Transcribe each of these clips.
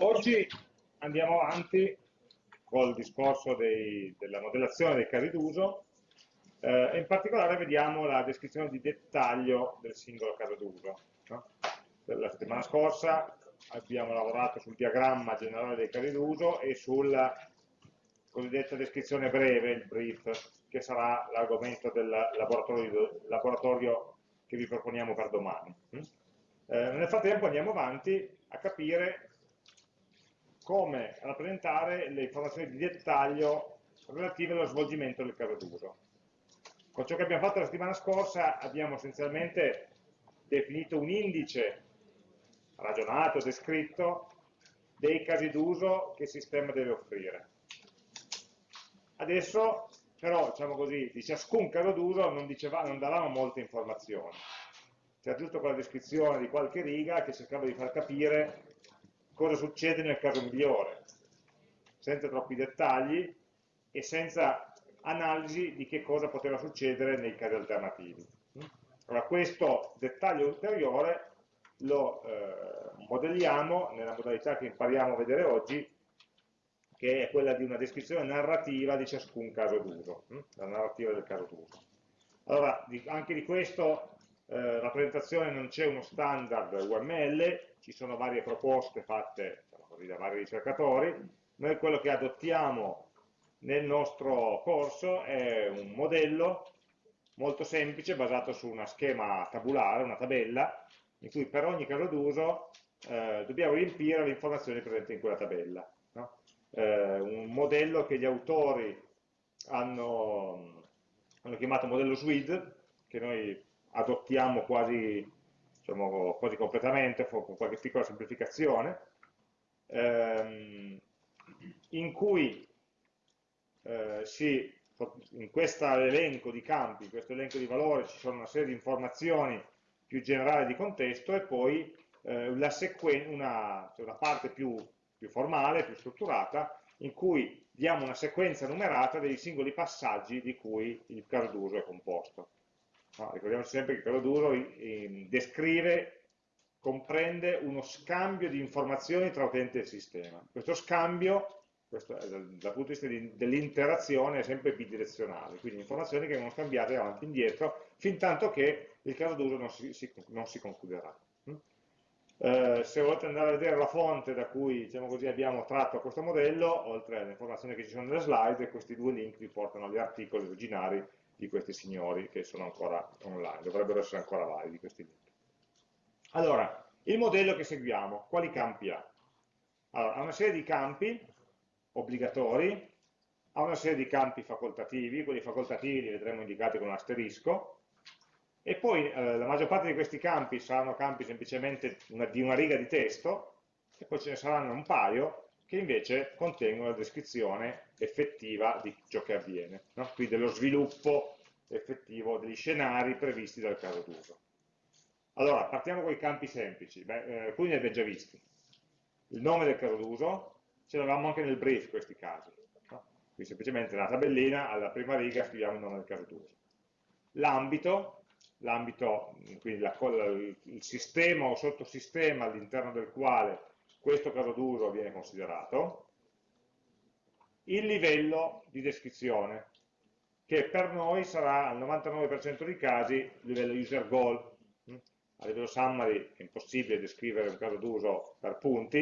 Oggi andiamo avanti col discorso dei, della modellazione dei casi d'uso eh, in particolare vediamo la descrizione di dettaglio del singolo caso d'uso. No? La settimana scorsa abbiamo lavorato sul diagramma generale dei casi d'uso e sulla cosiddetta descrizione breve, il brief, che sarà l'argomento del laboratorio, laboratorio, che vi proponiamo per domani. Mm? Eh, nel frattempo andiamo avanti a capire come rappresentare le informazioni di dettaglio relative allo svolgimento del caso d'uso. Con ciò che abbiamo fatto la settimana scorsa abbiamo essenzialmente definito un indice ragionato, descritto, dei casi d'uso che il sistema deve offrire. Adesso però, diciamo così, di ciascun caso d'uso non, non davamo molte informazioni. C'era giusto quella descrizione di qualche riga che cercava di far capire cosa succede nel caso migliore, senza troppi dettagli e senza analisi di che cosa poteva succedere nei casi alternativi. Allora, questo dettaglio ulteriore lo eh, modelliamo nella modalità che impariamo a vedere oggi, che è quella di una descrizione narrativa di ciascun caso d'uso, hm? la narrativa del caso d'uso. Allora, anche di questo eh, rappresentazione non c'è uno standard UML, ci sono varie proposte fatte diciamo così, da vari ricercatori, noi quello che adottiamo nel nostro corso è un modello molto semplice basato su una schema tabulare, una tabella, in cui per ogni caso d'uso eh, dobbiamo riempire le informazioni presenti in quella tabella. No? Eh, un modello che gli autori hanno, hanno chiamato modello SWID, che noi adottiamo quasi, diciamo, quasi completamente, con qualche piccola semplificazione, ehm, in cui eh, si, in questo elenco di campi, in questo elenco di valori ci sono una serie di informazioni più generali di contesto e poi eh, una, cioè una, parte più, più formale, più strutturata, in cui diamo una sequenza numerata dei singoli passaggi di cui il caso d'uso è composto. No, ricordiamoci sempre che caso d'uso descrive, comprende uno scambio di informazioni tra utente e sistema. Questo scambio, questo, dal, dal punto di vista dell'interazione, è sempre bidirezionale, quindi informazioni che vengono scambiate avanti e indietro, fin tanto che il caso d'uso non si, si, non si concluderà. Mm? Eh, se volete andare a vedere la fonte da cui diciamo così, abbiamo tratto questo modello, oltre alle informazioni che ci sono nelle slide, questi due link vi portano agli articoli originari di questi signori che sono ancora online, dovrebbero essere ancora validi questi link. Allora, il modello che seguiamo, quali campi ha? Allora, ha una serie di campi obbligatori, ha una serie di campi facoltativi, quelli facoltativi li vedremo indicati con un asterisco, e poi eh, la maggior parte di questi campi saranno campi semplicemente una, di una riga di testo, e poi ce ne saranno un paio che invece contengono la descrizione effettiva di ciò che avviene, no? quindi dello sviluppo effettivo degli scenari previsti dal caso d'uso. Allora, partiamo con i campi semplici, Beh, eh, alcuni li abbiamo già visti. Il nome del caso d'uso, ce l'avevamo anche nel brief questi casi. No? Quindi semplicemente nella tabellina, alla prima riga, scriviamo il nome del caso d'uso. L'ambito, l'ambito, quindi la, il sistema o sottosistema all'interno del quale questo caso d'uso viene considerato, il livello di descrizione, che per noi sarà al 99% dei casi il livello user goal. A livello summary è impossibile descrivere un caso d'uso per punti,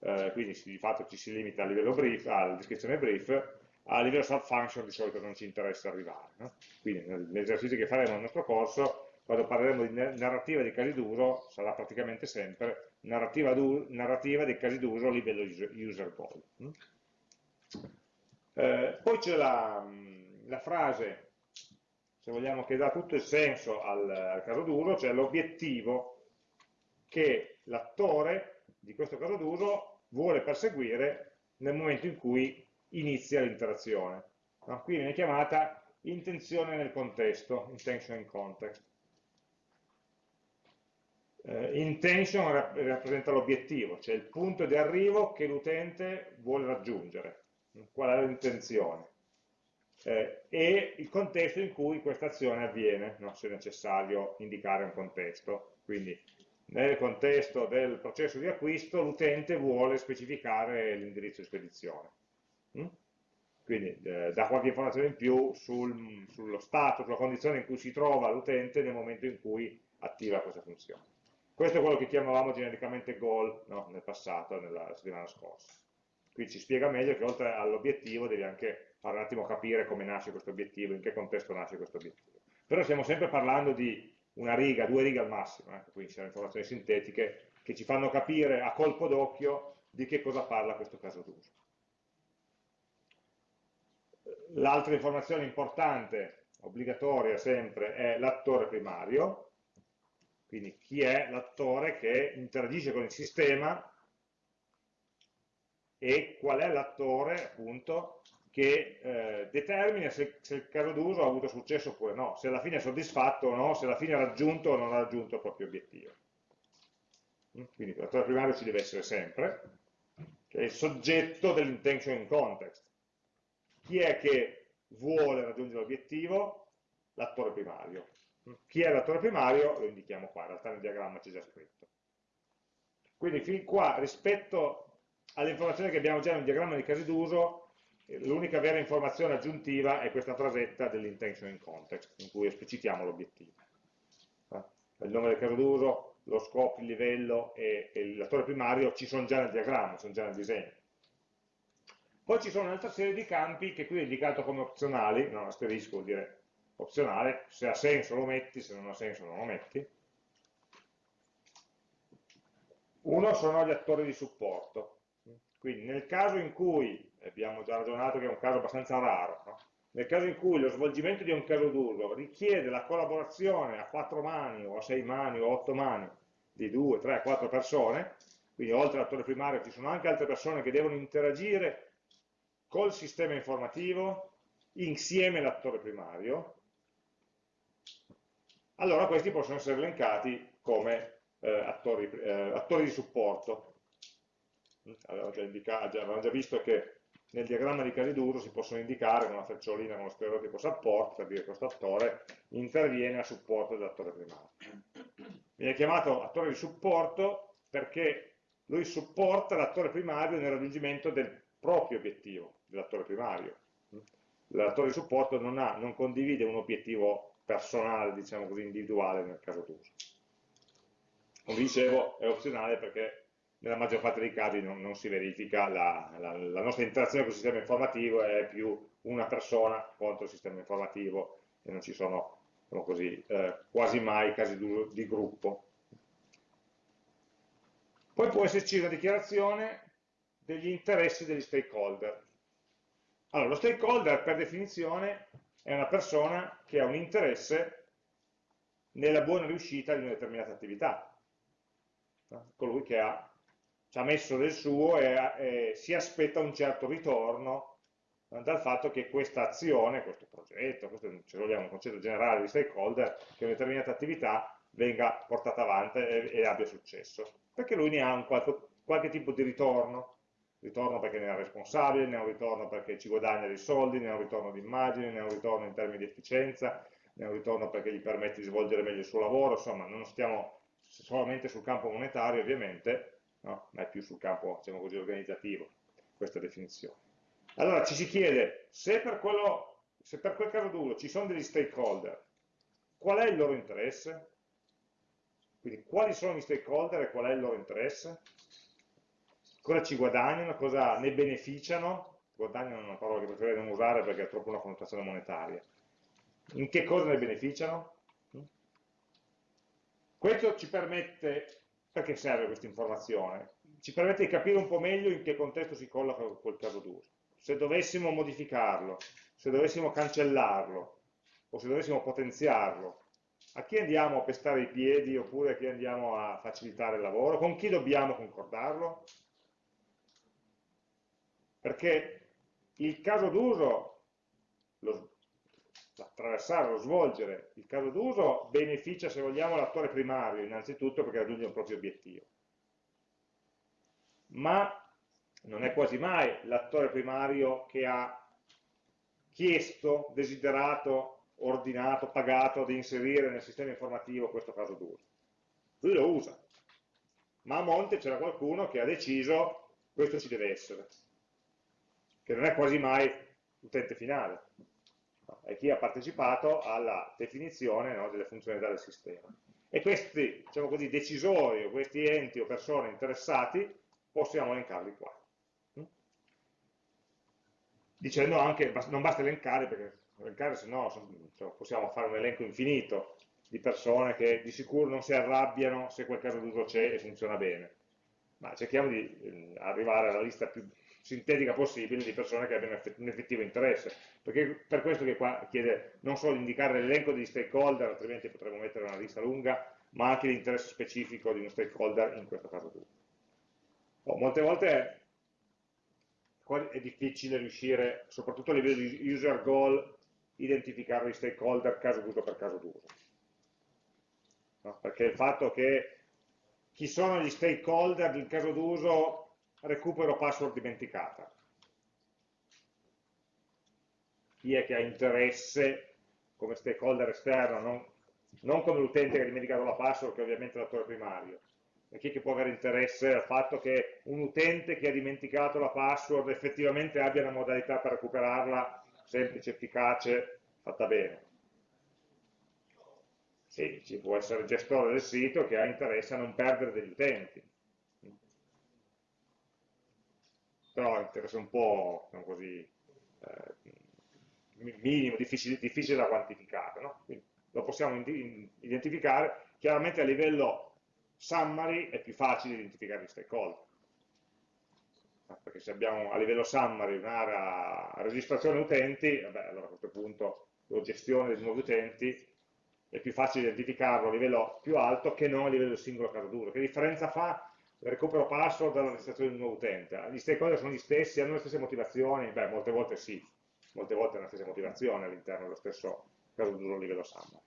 eh, quindi di fatto ci si limita al livello brief, alla descrizione brief, a livello subfunction di solito non ci interessa arrivare. No? Quindi negli esercizi che faremo nel nostro corso quando parleremo di narrativa dei casi d'uso sarà praticamente sempre narrativa, narrativa dei casi d'uso a livello user goal. Eh, poi c'è la, la, frase, se vogliamo, che dà tutto il senso al, al caso d'uso, cioè l'obiettivo che l'attore di questo caso d'uso vuole perseguire nel momento in cui inizia l'interazione. No? Qui viene chiamata intenzione nel contesto, intention in context eh, intention rappresenta l'obiettivo, cioè il punto di arrivo che l'utente vuole raggiungere, qual è l'intenzione, eh, e il contesto in cui questa azione avviene, no? se è necessario indicare un contesto, quindi nel contesto del processo di acquisto l'utente vuole specificare l'indirizzo di spedizione. Mm? Quindi eh, dà qualche informazione in più sul, sullo stato, sulla condizione in cui si trova l'utente nel momento in cui attiva questa funzione. Questo è quello che chiamavamo genericamente goal no? nel passato, nella settimana scorsa. Qui ci spiega meglio che oltre all'obiettivo devi anche fare un attimo capire come nasce questo obiettivo, in che contesto nasce questo obiettivo. Però stiamo sempre parlando di una riga, due righe al massimo, eh? quindi sono informazioni sintetiche che ci fanno capire a colpo d'occhio di che cosa parla questo caso d'uso. L'altra informazione importante, obbligatoria sempre, è l'attore primario, quindi chi è l'attore che interagisce con il sistema e qual è l'attore appunto che eh, determina se, se, il caso d'uso ha avuto successo oppure no, se alla fine è soddisfatto o no, se alla fine ha raggiunto o non ha raggiunto il proprio obiettivo. Mm, quindi l'attore primario ci deve essere sempre, che è il soggetto dell'intention in context. Chi è che vuole raggiungere l'obiettivo? L'attore primario. Mm, chi è l'attore primario? Lo indichiamo qua, in realtà nel diagramma c'è già scritto. Quindi fin qua, rispetto alle informazioni che abbiamo già nel diagramma di casi d'uso, l'unica vera informazione aggiuntiva è questa frasetta dell'intention in context, in cui esplicitiamo l'obiettivo. Eh, il nome del caso d'uso, lo scopo, il livello e, e l'attore primario ci sono già nel diagramma, sono già nel disegno. Poi ci sono un'altra serie di campi che qui è indicato come opzionali, non asterisco vuol dire opzionale, se ha senso lo metti, se non ha senso non lo metti. Uno sono gli attori di supporto, quindi nel caso in cui, abbiamo già ragionato che è un caso abbastanza raro, no? nel caso in cui lo svolgimento di un caso d'uso richiede la collaborazione a quattro mani o a sei mani o a otto mani di due, tre, quattro persone, quindi oltre all'attore primario ci sono anche altre persone che devono interagire col sistema informativo insieme all'attore primario, allora questi possono essere elencati come eh, attori, eh, attori di supporto avevamo già, indicato, avevamo già visto che nel diagramma di casi d'uso si possono indicare con una frecciolina con lo stereotipo support, per dire che questo attore interviene a supporto dell'attore primario. Viene chiamato attore di supporto perché lui supporta l'attore primario nel raggiungimento del proprio obiettivo, dell'attore primario. L'attore di supporto non, ha, non condivide un obiettivo personale, diciamo così, individuale nel caso d'uso. Come dicevo, è opzionale perché nella maggior parte dei casi non, non si verifica, la, la, la, nostra interazione con il sistema informativo è più una persona contro il sistema informativo e non ci sono diciamo così, eh, quasi mai casi d'uso di gruppo. Poi può esserci una dichiarazione degli interessi degli stakeholder. Allora, lo stakeholder per definizione è una persona che ha un interesse nella buona riuscita di una determinata attività, colui che ha ci ha messo del suo e, e si aspetta un certo ritorno dal fatto che questa azione, questo progetto, questo se vogliamo un concetto generale di stakeholder, che una determinata attività venga portata avanti e, e abbia successo, perché lui ne ha un qualche, qualche tipo di ritorno, ritorno perché ne è responsabile, ne ha un ritorno perché ci guadagna dei soldi, ne ha un ritorno di immagine, ne ha un ritorno in termini di efficienza, ne ha un ritorno perché gli permette di svolgere meglio il suo lavoro, insomma non stiamo solamente sul campo monetario ovviamente, no? ma è più sul campo diciamo così, organizzativo questa definizione. Allora ci si chiede se per, quello, se per quel caso d'uso ci sono degli stakeholder, qual è il loro interesse? Quindi quali sono gli stakeholder e qual è il loro interesse? Cosa ci guadagnano, cosa ne beneficiano? Guadagnano è una parola che preferirei non usare perché ha troppo una connotazione monetaria. In che cosa ne beneficiano? Questo ci permette perché serve questa informazione? Ci permette di capire un po' meglio in che contesto si colloca quel caso d'uso. Se dovessimo modificarlo, se dovessimo cancellarlo, o se dovessimo potenziarlo, a chi andiamo a pestare i piedi oppure a chi andiamo a facilitare il lavoro? Con chi dobbiamo concordarlo? Perché il caso d'uso, attraversare, lo svolgere il caso d'uso beneficia, se vogliamo, l'attore primario, innanzitutto perché raggiunge un proprio obiettivo. Ma non è quasi mai l'attore primario che ha chiesto, desiderato, ordinato, pagato di inserire nel sistema informativo questo caso d'uso. Lui lo usa, ma a monte c'era qualcuno che ha deciso questo ci deve essere, che non è quasi mai l'utente finale, è chi ha partecipato alla definizione no, delle funzionalità del sistema. E questi, diciamo così, decisori o questi enti o persone interessati possiamo elencarli qua. Dicendo anche, non basta elencare, perché elencare se no cioè, possiamo fare un elenco infinito di persone che di sicuro non si arrabbiano se quel caso d'uso c'è e funziona bene. Ma cerchiamo di eh, arrivare alla lista più sintetica possibile di persone che abbiano un effettivo interesse, perché per questo che qua chiede non solo di indicare l'elenco degli stakeholder, altrimenti potremmo mettere una lista lunga, ma anche l'interesse specifico di uno stakeholder in questo caso d'uso. Oh, molte volte è difficile riuscire, soprattutto a livello di user goal, identificare gli stakeholder caso d'uso per caso d'uso. No? Perché il fatto che chi sono gli stakeholder del caso d'uso recupero password dimenticata. Chi è che ha interesse come stakeholder esterno, non, non come l'utente che ha dimenticato la password, che è ovviamente l'attore primario, e chi è che può avere interesse al fatto che un utente che ha dimenticato la password effettivamente abbia una modalità per recuperarla semplice, efficace, fatta bene. Sì, ci può essere il gestore del sito che ha interesse a non perdere degli utenti. Però interessa un po', diciamo così, eh, minimo, difficile, difficile, da quantificare. No? lo possiamo identificare, chiaramente a livello summary è più facile identificare gli stakeholder perché se abbiamo a livello summary un'area registrazione utenti, vabbè, allora a questo punto o gestione dei nuovi utenti è più facile identificarlo a livello più alto che non a livello del singolo caso d'uso. Che differenza fa recupero password dalla registrazione di un nuovo utente? Gli stakeholder sono gli stessi, hanno le stesse motivazioni? Beh, molte volte sì, molte volte hanno le stesse motivazioni all'interno dello stesso caso d'uso a livello summary.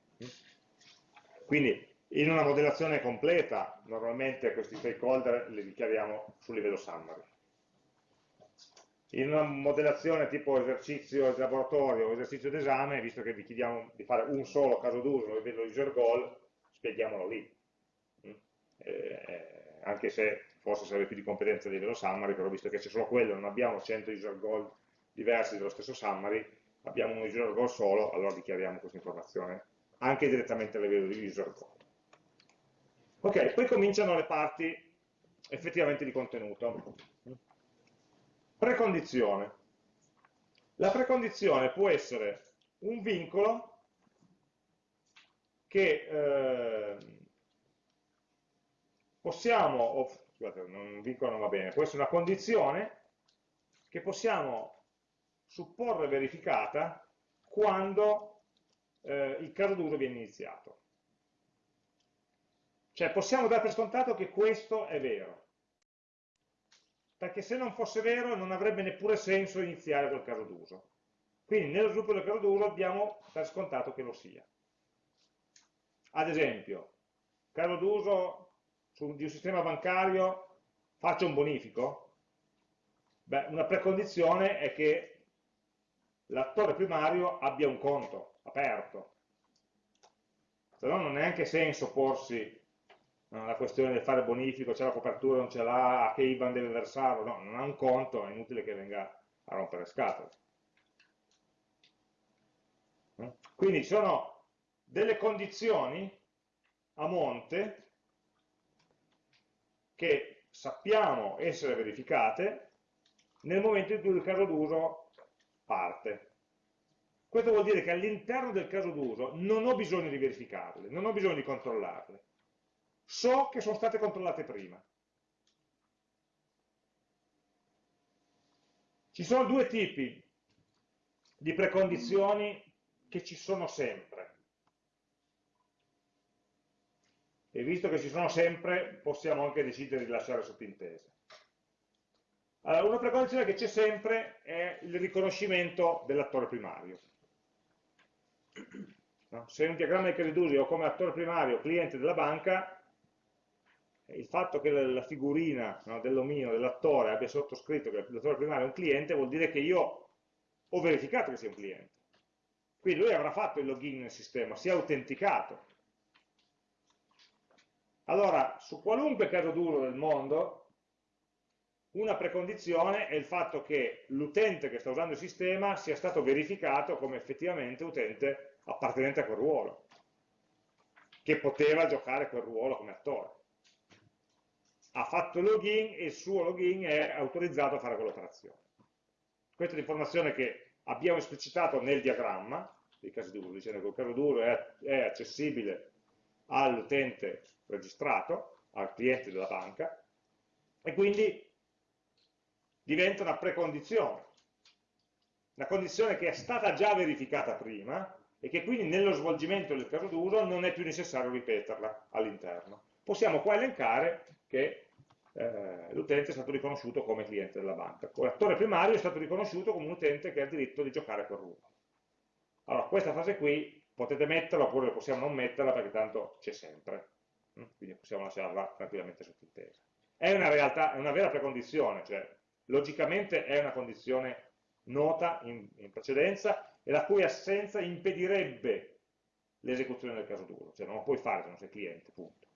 Quindi in una modellazione completa normalmente questi stakeholder li dichiariamo sul livello summary in una modellazione tipo esercizio di laboratorio o esercizio d'esame, visto che vi chiediamo di fare un solo caso d'uso livello user goal, spieghiamolo lì. Mm? Eh, anche se forse sarebbe più di competenza a livello summary, però visto che c'è solo quello, non abbiamo 100 user goal diversi dello stesso summary, abbiamo un user goal solo, allora dichiariamo questa informazione anche direttamente a livello di user goal. Ok, poi cominciano le parti effettivamente di contenuto. Precondizione. La precondizione può essere un vincolo che eh, possiamo, oh, scusate, un vincolo non va bene, può essere una condizione che possiamo supporre verificata quando eh, il caso d'uso viene iniziato. Cioè possiamo dare per scontato che questo è vero perché se non fosse vero non avrebbe neppure senso iniziare quel caso d'uso. Quindi nello sviluppo del caso d'uso abbiamo per scontato che lo sia. Ad esempio, caso d'uso di un sistema bancario, faccio un bonifico? Beh, una precondizione è che l'attore primario abbia un conto aperto. Se no non ha neanche senso porsi la questione del fare bonifico, c'è la copertura, non ce l'ha, a che IBAN deve versarlo, no, non ha un conto, è inutile che venga a rompere scatole. Quindi ci sono delle condizioni a monte che sappiamo essere verificate nel momento in cui il caso d'uso parte. Questo vuol dire che all'interno del caso d'uso non ho bisogno di verificarle, non ho bisogno di controllarle so che sono state controllate prima. Ci sono due tipi di precondizioni che ci sono sempre. E visto che ci sono sempre, possiamo anche decidere di lasciare sottintese. Allora, una precondizione che c'è sempre è il riconoscimento dell'attore primario. No? Se in un diagramma di casi d'uso ho come attore primario cliente della banca, il fatto che la figurina no, dell'omino, dell'attore, abbia sottoscritto che l'attore primario è un cliente, vuol dire che io ho verificato che sia un cliente. Quindi lui avrà fatto il login nel sistema, si è autenticato. Allora, su qualunque caso d'uso del mondo, una precondizione è il fatto che l'utente che sta usando il sistema sia stato verificato come effettivamente utente appartenente a quel ruolo, che poteva giocare quel ruolo come attore. Ha fatto il login e il suo login è autorizzato a fare quell'operazione. Questa è l'informazione che abbiamo esplicitato nel diagramma dei casi d'uso, dicendo che il caso d'uso è, è accessibile all'utente registrato, al cliente della banca, e quindi diventa una precondizione, una condizione che è stata già verificata prima e che quindi nello svolgimento del caso d'uso non è più necessario ripeterla all'interno. Possiamo qua elencare che eh, l'utente è stato riconosciuto come cliente della banca. L'attore primario è stato riconosciuto come un utente che ha il diritto di giocare quel ruolo. Allora, questa fase qui potete metterla oppure possiamo non metterla perché tanto c'è sempre, mm? quindi possiamo lasciarla tranquillamente sottintesa. È una realtà, è una vera precondizione, cioè logicamente è una condizione nota in, in precedenza e la cui assenza impedirebbe l'esecuzione del caso duro, cioè non lo puoi fare se non sei cliente, punto.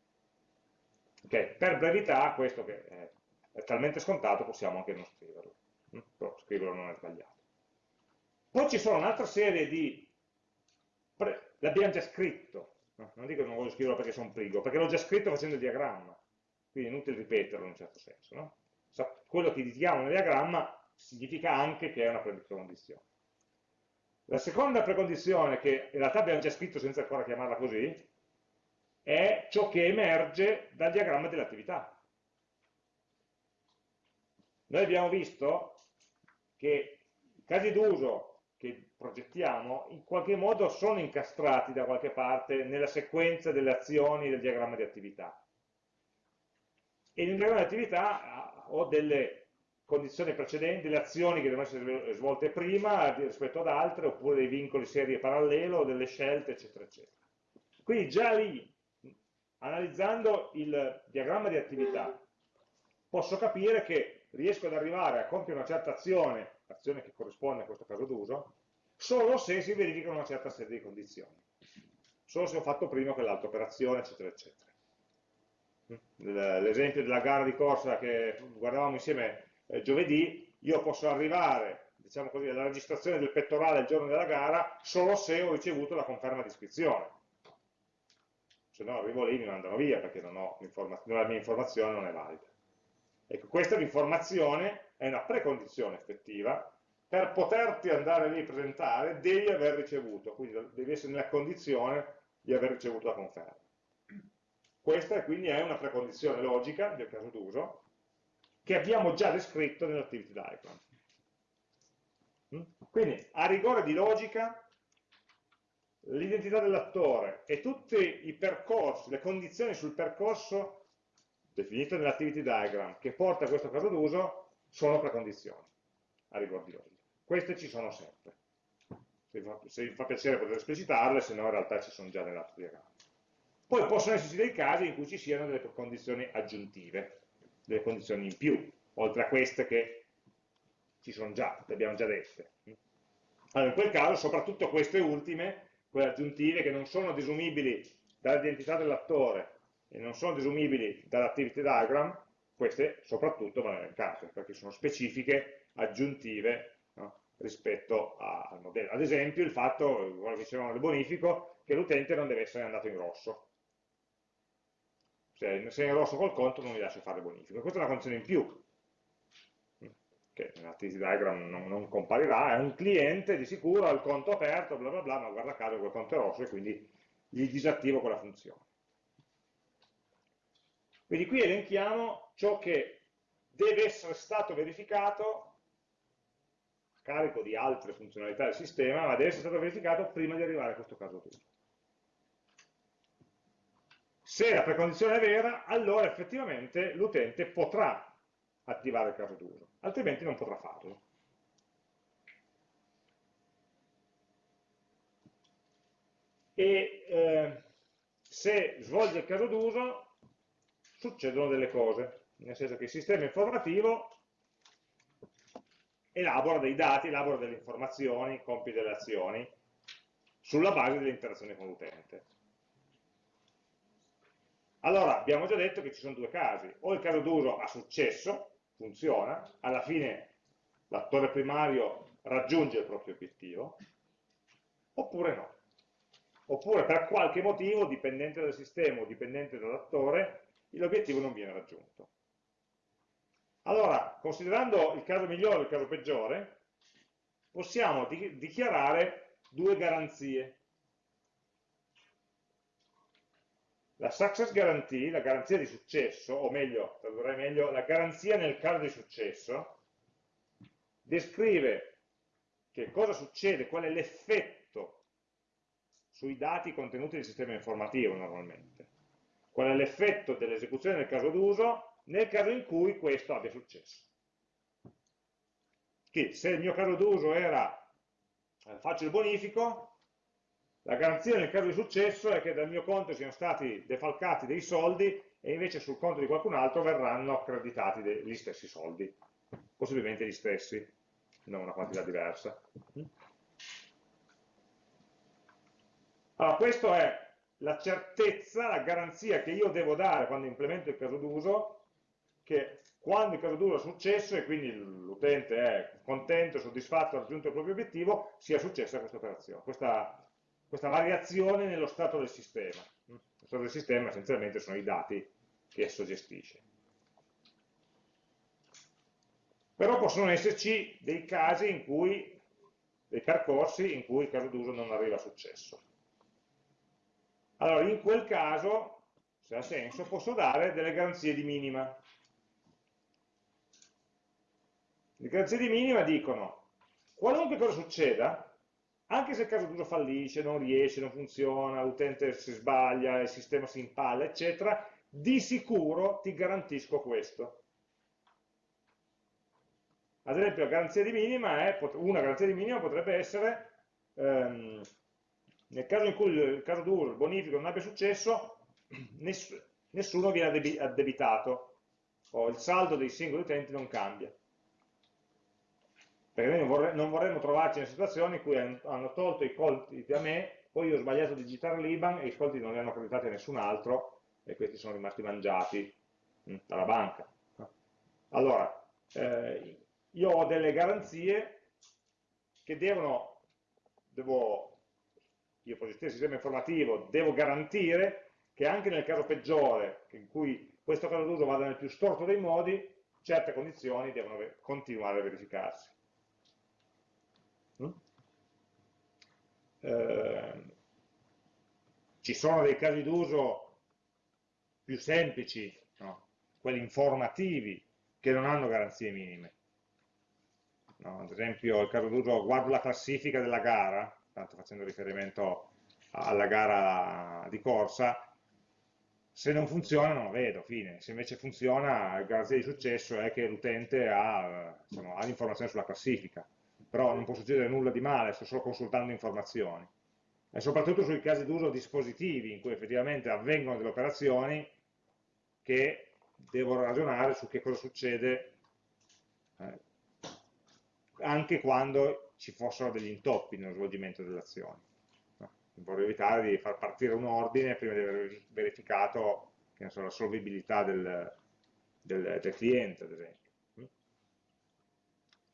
Okay. Per brevità, questo che è, è, talmente scontato possiamo anche non scriverlo, mm? però scriverlo non è sbagliato. Poi ci sono un'altra serie di... l'abbiamo già scritto, no? non dico che non voglio scriverlo perché sono prigo, perché l'ho già scritto facendo il diagramma, quindi è inutile ripeterlo in un certo senso. No? quello che indichiamo nel diagramma significa anche che è una precondizione. La seconda precondizione, che in realtà abbiamo già scritto senza ancora chiamarla così, è ciò che emerge dal diagramma dell'attività. Noi abbiamo visto che i casi d'uso che progettiamo in qualche modo sono incastrati da qualche parte nella sequenza delle azioni del diagramma di attività. E nel diagramma di attività ho delle condizioni precedenti, delle azioni che devono essere svolte prima rispetto ad altre, oppure dei vincoli serie parallelo, delle scelte, eccetera, eccetera. Quindi già lì, analizzando il diagramma di attività, posso capire che riesco ad arrivare a compiere una certa azione, azione che corrisponde a questo caso d'uso, solo se si verifica una certa serie di condizioni. Solo se ho fatto prima quell'altra operazione, eccetera, eccetera l'esempio della gara di corsa che guardavamo insieme eh, giovedì, io posso arrivare diciamo così, alla registrazione del pettorale il giorno della gara solo se ho ricevuto la conferma di iscrizione. Se no arrivo lì e mi mandano via perché non ho la mia informazione non è valida. Ecco, questa informazione è una precondizione effettiva per poterti andare lì a presentare devi aver ricevuto, quindi devi essere nella condizione di aver ricevuto la conferma. Questa quindi è una precondizione logica del caso d'uso che abbiamo già descritto nell'activity diagram. Mm? Quindi, a rigore di logica, l'identità dell'attore e tutti i percorsi, le condizioni sul percorso definite nell'activity diagram che porta a questo caso d'uso sono precondizioni, a rigore di logica. Queste ci sono sempre. Se vi fa piacere potete esplicitarle, se no in realtà ci sono già nell'altro diagramma. Poi possono esserci dei casi in cui ci siano delle condizioni aggiuntive, delle condizioni in più, oltre a queste che ci sono già, le abbiamo già dette. Allora, in quel caso, soprattutto queste ultime, quelle aggiuntive che non sono desumibili dall'identità dell'attore e non sono desumibili dall'activity diagram, queste soprattutto vanno nel caso, perché sono specifiche, aggiuntive no? rispetto al modello. Ad esempio il fatto, come dicevamo nel bonifico, che l'utente non deve essere andato in rosso se, è in rosso col conto non mi lascio fare bonifico. Questa è una condizione in più, che nell'activity diagram non, non, comparirà, è un cliente di sicuro, ha il conto aperto, bla bla bla, ma guarda caso quel conto è rosso e quindi gli disattivo quella funzione. Quindi qui elenchiamo ciò che deve essere stato verificato a carico di altre funzionalità del sistema, ma deve essere stato verificato prima di arrivare a questo caso d'uso. Se la precondizione è vera, allora effettivamente l'utente potrà attivare il caso d'uso, altrimenti non potrà farlo. E eh, se svolge il caso d'uso succedono delle cose, nel senso che il sistema informativo elabora dei dati, elabora delle informazioni, compie delle azioni sulla base delle interazioni con l'utente. Allora, abbiamo già detto che ci sono due casi, o il caso d'uso ha successo, funziona, alla fine l'attore primario raggiunge il proprio obiettivo, oppure no. Oppure per qualche motivo, dipendente dal sistema o dipendente dall'attore, l'obiettivo non viene raggiunto. Allora, considerando il caso migliore e il caso peggiore, possiamo di dichiarare due garanzie. La success guarantee, la garanzia di successo, o meglio, tradurrei meglio, la garanzia nel caso di successo, descrive che cosa succede, qual è l'effetto sui dati contenuti nel sistema informativo normalmente. Qual è l'effetto dell'esecuzione del caso d'uso nel caso in cui questo abbia successo. Che se il mio caso d'uso era eh, faccio il bonifico, la garanzia nel caso di successo è che dal mio conto siano stati defalcati dei soldi e invece sul conto di qualcun altro verranno accreditati gli stessi soldi, possibilmente gli stessi, non una quantità diversa. Allora, questa è la certezza, la garanzia che io devo dare quando implemento il caso d'uso, che quando il caso d'uso è successo e quindi l'utente è contento, soddisfatto, ha raggiunto il proprio obiettivo, sia successa questa operazione, questa questa variazione nello stato del sistema. Lo stato del sistema essenzialmente sono i dati che esso gestisce. Però possono esserci dei casi in cui, dei percorsi in cui il caso d'uso non arriva a successo. Allora, in quel caso, se ha senso, posso dare delle garanzie di minima. Le garanzie di minima dicono, qualunque cosa succeda, anche se il caso d'uso fallisce, non riesce, non funziona, l'utente si sbaglia, il sistema si impalla, eccetera, di sicuro ti garantisco questo. Ad esempio, garanzia minima è, una garanzia di minima potrebbe essere, ehm, nel caso in cui il caso d'uso, il bonifico non abbia successo, ness nessuno viene addebitato, o il saldo dei singoli utenti non cambia perché noi vorre non vorremmo trovarci in situazioni in cui hanno tolto i colti da me, poi io ho sbagliato a digitare l'IBAN e i colti non li hanno accreditati a nessun altro e questi sono rimasti mangiati mh, mm, dalla banca. Allora, eh, io ho delle garanzie che devono, devo, io positivo sistema informativo, devo garantire che anche nel caso peggiore, in cui questo caso d'uso vada nel più storto dei modi, certe condizioni devono continuare a verificarsi. Mm? Eh, ci sono dei casi d'uso più semplici, no? quelli informativi, che non hanno garanzie minime. No? Ad esempio il caso d'uso guardo la classifica della gara, tanto facendo riferimento alla gara di corsa, se non funziona non lo vedo, fine. Se invece funziona, la garanzia di successo è che l'utente ha, diciamo, ha l'informazione sulla classifica però non può succedere nulla di male, sto solo consultando informazioni. E soprattutto sui casi d'uso dispositivi, in cui effettivamente avvengono delle operazioni che devo ragionare su che cosa succede eh, anche quando ci fossero degli intoppi nello svolgimento delle azioni. No? Vorrei evitare di far partire un ordine prima di aver verificato so, la solvibilità del, del, del cliente, ad esempio.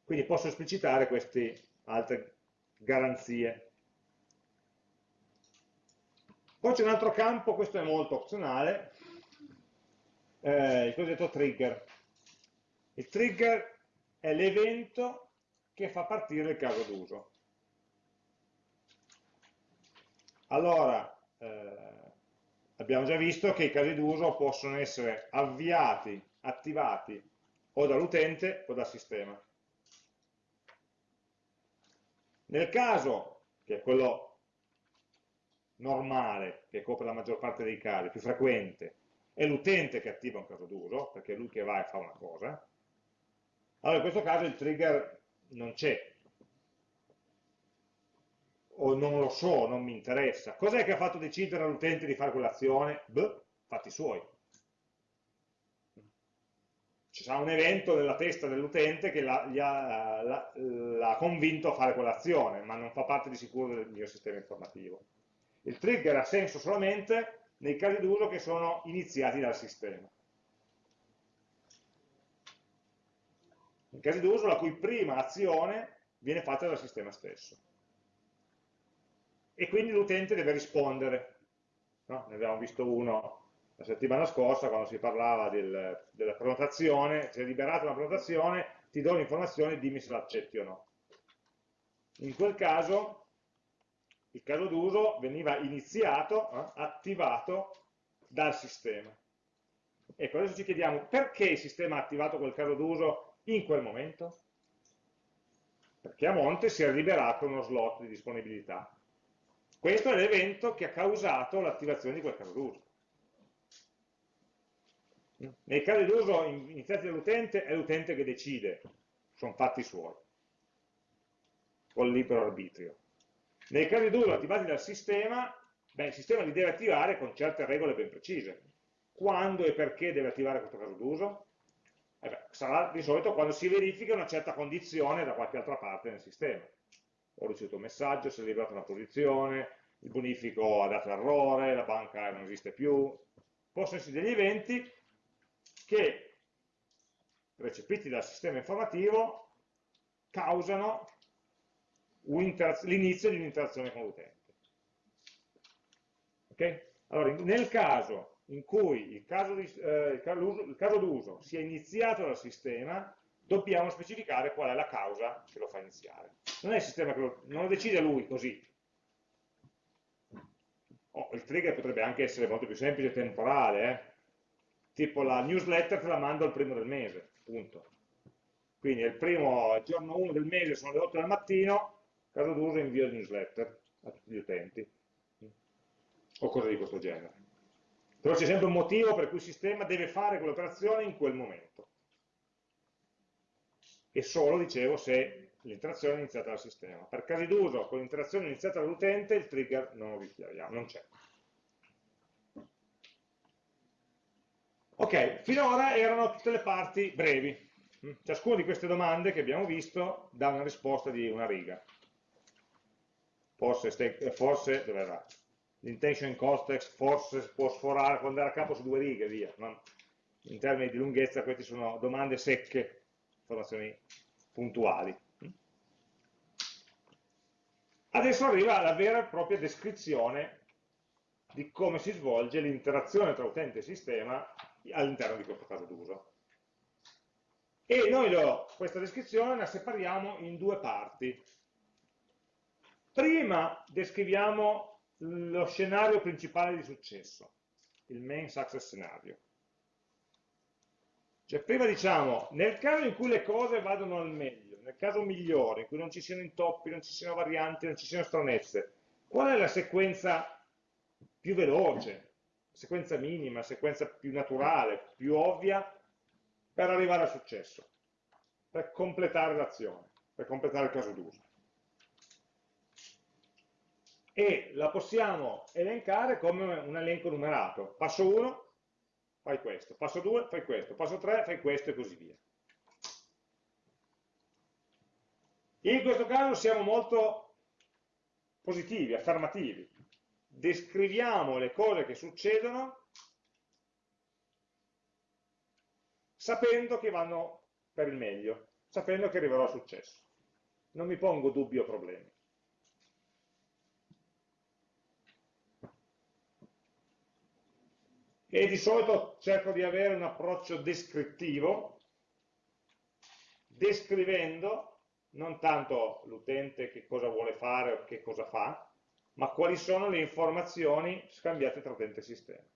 Quindi posso esplicitare queste altre garanzie. Poi c'è un altro campo, questo è molto opzionale, eh, il cosiddetto trigger. Il trigger è l'evento che fa partire il caso d'uso. Allora, eh, abbiamo già visto che i casi d'uso possono essere avviati, attivati o dall'utente o dal sistema. Nel caso, che è quello normale, che copre la maggior parte dei casi, più frequente, è l'utente che attiva un caso d'uso, perché è lui che va e fa una cosa, allora in questo caso il trigger non c'è, o non lo so, non mi interessa. Cos'è che ha fatto decidere all'utente di fare quell'azione? Beh, fatti suoi ci sarà un evento nella testa dell'utente che l'ha convinto a fare quell'azione, ma non fa parte di sicuro del mio sistema informativo. Il trigger ha senso solamente nei casi d'uso che sono iniziati dal sistema. In casi d'uso la cui prima azione viene fatta dal sistema stesso. E quindi l'utente deve rispondere. No? Ne abbiamo visto uno la settimana scorsa quando si parlava del, della prenotazione, se è liberata una prenotazione, ti do l'informazione, dimmi se l'accetti o no. In quel caso, il caso d'uso veniva iniziato, eh, attivato dal sistema. Ecco, adesso ci chiediamo perché il sistema ha attivato quel caso d'uso in quel momento? Perché a monte si è liberato uno slot di disponibilità. Questo è l'evento che ha causato l'attivazione di quel caso d'uso. Nei casi d'uso iniziati dall'utente è l'utente che decide, sono fatti suoi, col libero arbitrio. Nei casi d'uso attivati dal sistema, beh, il sistema li deve attivare con certe regole ben precise. Quando e perché deve attivare questo caso d'uso? Eh sarà di solito quando si verifica una certa condizione da qualche altra parte nel sistema. Ho ricevuto un messaggio, si è liberata una posizione, il bonifico ha dato errore, la banca non esiste più. Possono essere degli eventi che, recepiti dal sistema informativo, causano l'inizio di un'interazione con l'utente. Okay? Allora, nel caso in cui il caso, eh, d'uso sia iniziato dal sistema, dobbiamo specificare qual è la causa che lo fa iniziare. Non è il sistema che lo, non lo decide lui così. Oh, il trigger potrebbe anche essere molto più semplice e temporale, eh? tipo la newsletter te la mando al primo del mese, punto. Quindi il primo il giorno 1 del mese sono le 8 del mattino, caso d'uso invio il newsletter a tutti gli utenti, o cose di questo genere. Però c'è sempre un motivo per cui il sistema deve fare quell'operazione in quel momento. E solo, dicevo, se l'interazione è iniziata dal sistema. Per casi d'uso, con l'interazione iniziata dall'utente, il trigger non lo richiamiamo, non c'è. Ok, finora erano tutte le parti brevi. Ciascuna di queste domande che abbiamo visto dà una risposta di una riga. Forse, forse dove va? L'intention context forse può sforare, può andare a capo su due righe, via. No? In termini di lunghezza queste sono domande secche, informazioni puntuali. Adesso arriva la vera e propria descrizione di come si svolge l'interazione tra utente e sistema all'interno di questo caso d'uso. E noi lo, questa descrizione la separiamo in due parti. Prima descriviamo lo scenario principale di successo, il main success scenario. Cioè prima diciamo, nel caso in cui le cose vadano al meglio, nel caso migliore, in cui non ci siano intoppi, non ci siano varianti, non ci siano stranezze, qual è la sequenza più veloce, sequenza minima, sequenza più naturale, più ovvia, per arrivare al successo, per completare l'azione, per completare il caso d'uso. E la possiamo elencare come un elenco numerato. Passo 1, fai questo, passo 2, fai questo, passo 3, fai questo e così via. In questo caso siamo molto positivi, affermativi descriviamo le cose che succedono sapendo che vanno per il meglio, sapendo che arriverò al successo. Non mi pongo dubbi o problemi. E di solito cerco di avere un approccio descrittivo, descrivendo non tanto l'utente che cosa vuole fare o che cosa fa, ma quali sono le informazioni scambiate tra utente e sistema.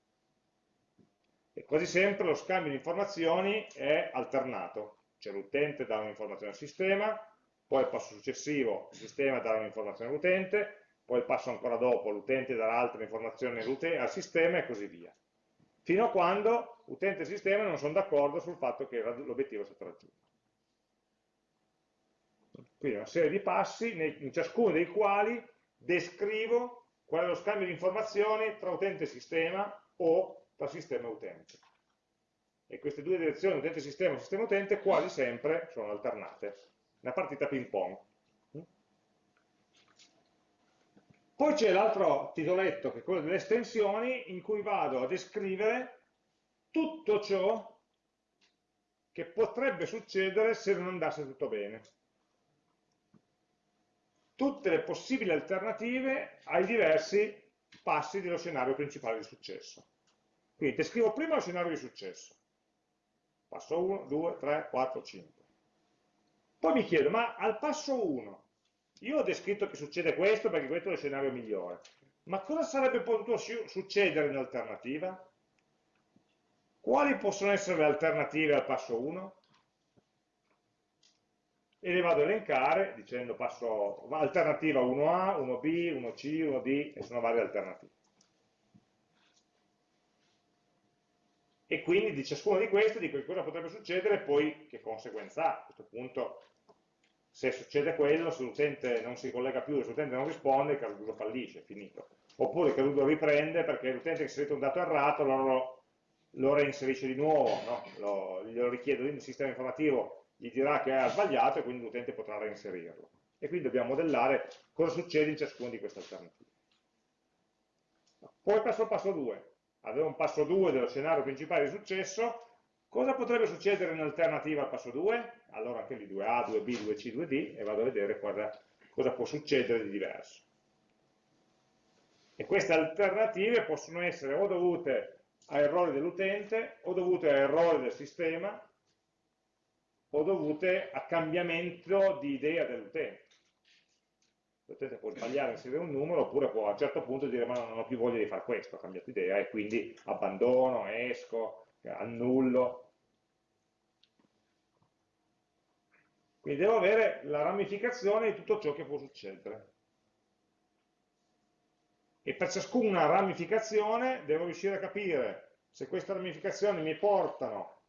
E quasi sempre lo scambio di informazioni è alternato, cioè l'utente dà un'informazione al sistema, poi il passo successivo il sistema dà un'informazione all'utente, poi il passo ancora dopo l'utente darà altre informazioni al sistema e così via. Fino a quando utente e sistema non sono d'accordo sul fatto che l'obiettivo è stato raggiunto. Quindi una serie di passi in ciascuno dei quali descrivo qual è lo scambio di informazioni tra utente e sistema o tra sistema e utente. E queste due direzioni, utente-sistema e sistema-utente, quasi sempre sono alternate. Una partita ping pong. Poi c'è l'altro titoletto, che è quello delle estensioni, in cui vado a descrivere tutto ciò che potrebbe succedere se non andasse tutto bene. Tutte le possibili alternative ai diversi passi dello scenario principale di successo. Quindi descrivo prima lo scenario di successo. Passo 1, 2, 3, 4, 5. Poi mi chiedo, ma al passo 1, io ho descritto che succede questo perché questo è lo scenario migliore, ma cosa sarebbe potuto succedere in alternativa? Quali possono essere le alternative al passo 1? E le vado a elencare dicendo passo, alternativa 1A, 1B, 1C, 1D e sono varie alternative. E quindi di ciascuno di questi dico cosa potrebbe succedere e poi che conseguenza ha. A questo punto se succede quello, se l'utente non si collega più, se l'utente non risponde, il caso d'uso fallisce, è finito. Oppure il caso d'uso riprende perché l'utente ha inserito un dato errato, allora lo reinserisce di nuovo, no? lo, glielo richiede il sistema informativo, gli dirà che ha sbagliato e quindi l'utente potrà reinserirlo. E quindi dobbiamo modellare cosa succede in ciascuna di queste alternative. Poi passo al passo 2. Avevo un passo 2 dello scenario principale di successo, cosa potrebbe succedere in alternativa al passo 2? Allora anche lì 2A, 2B, 2C, 2D e vado a vedere cosa, cosa può succedere di diverso. E queste alternative possono essere o dovute a errori dell'utente o dovute a errori del sistema o dovute a cambiamento di idea dell'utente. L'utente può sbagliare a inserire un numero oppure può a un certo punto dire ma non ho più voglia di fare questo, ho cambiato idea e quindi abbandono, esco, annullo. Quindi devo avere la ramificazione di tutto ciò che può succedere. E per ciascuna ramificazione devo riuscire a capire se queste ramificazioni mi portano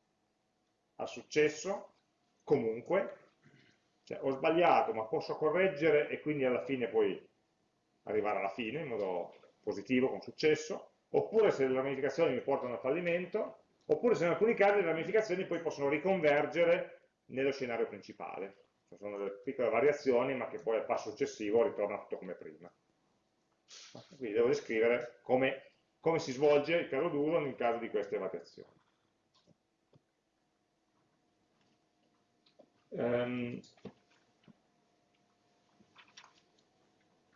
al successo, comunque, cioè ho sbagliato ma posso correggere e quindi alla fine poi arrivare alla fine in modo positivo, con successo, oppure se le ramificazioni mi portano al fallimento, oppure se in alcuni casi le ramificazioni poi possono riconvergere nello scenario principale. Cioè sono delle piccole variazioni ma che poi al passo successivo ritorna tutto come prima. Quindi devo descrivere come, come si svolge il caso d'uso nel caso di queste variazioni. Um,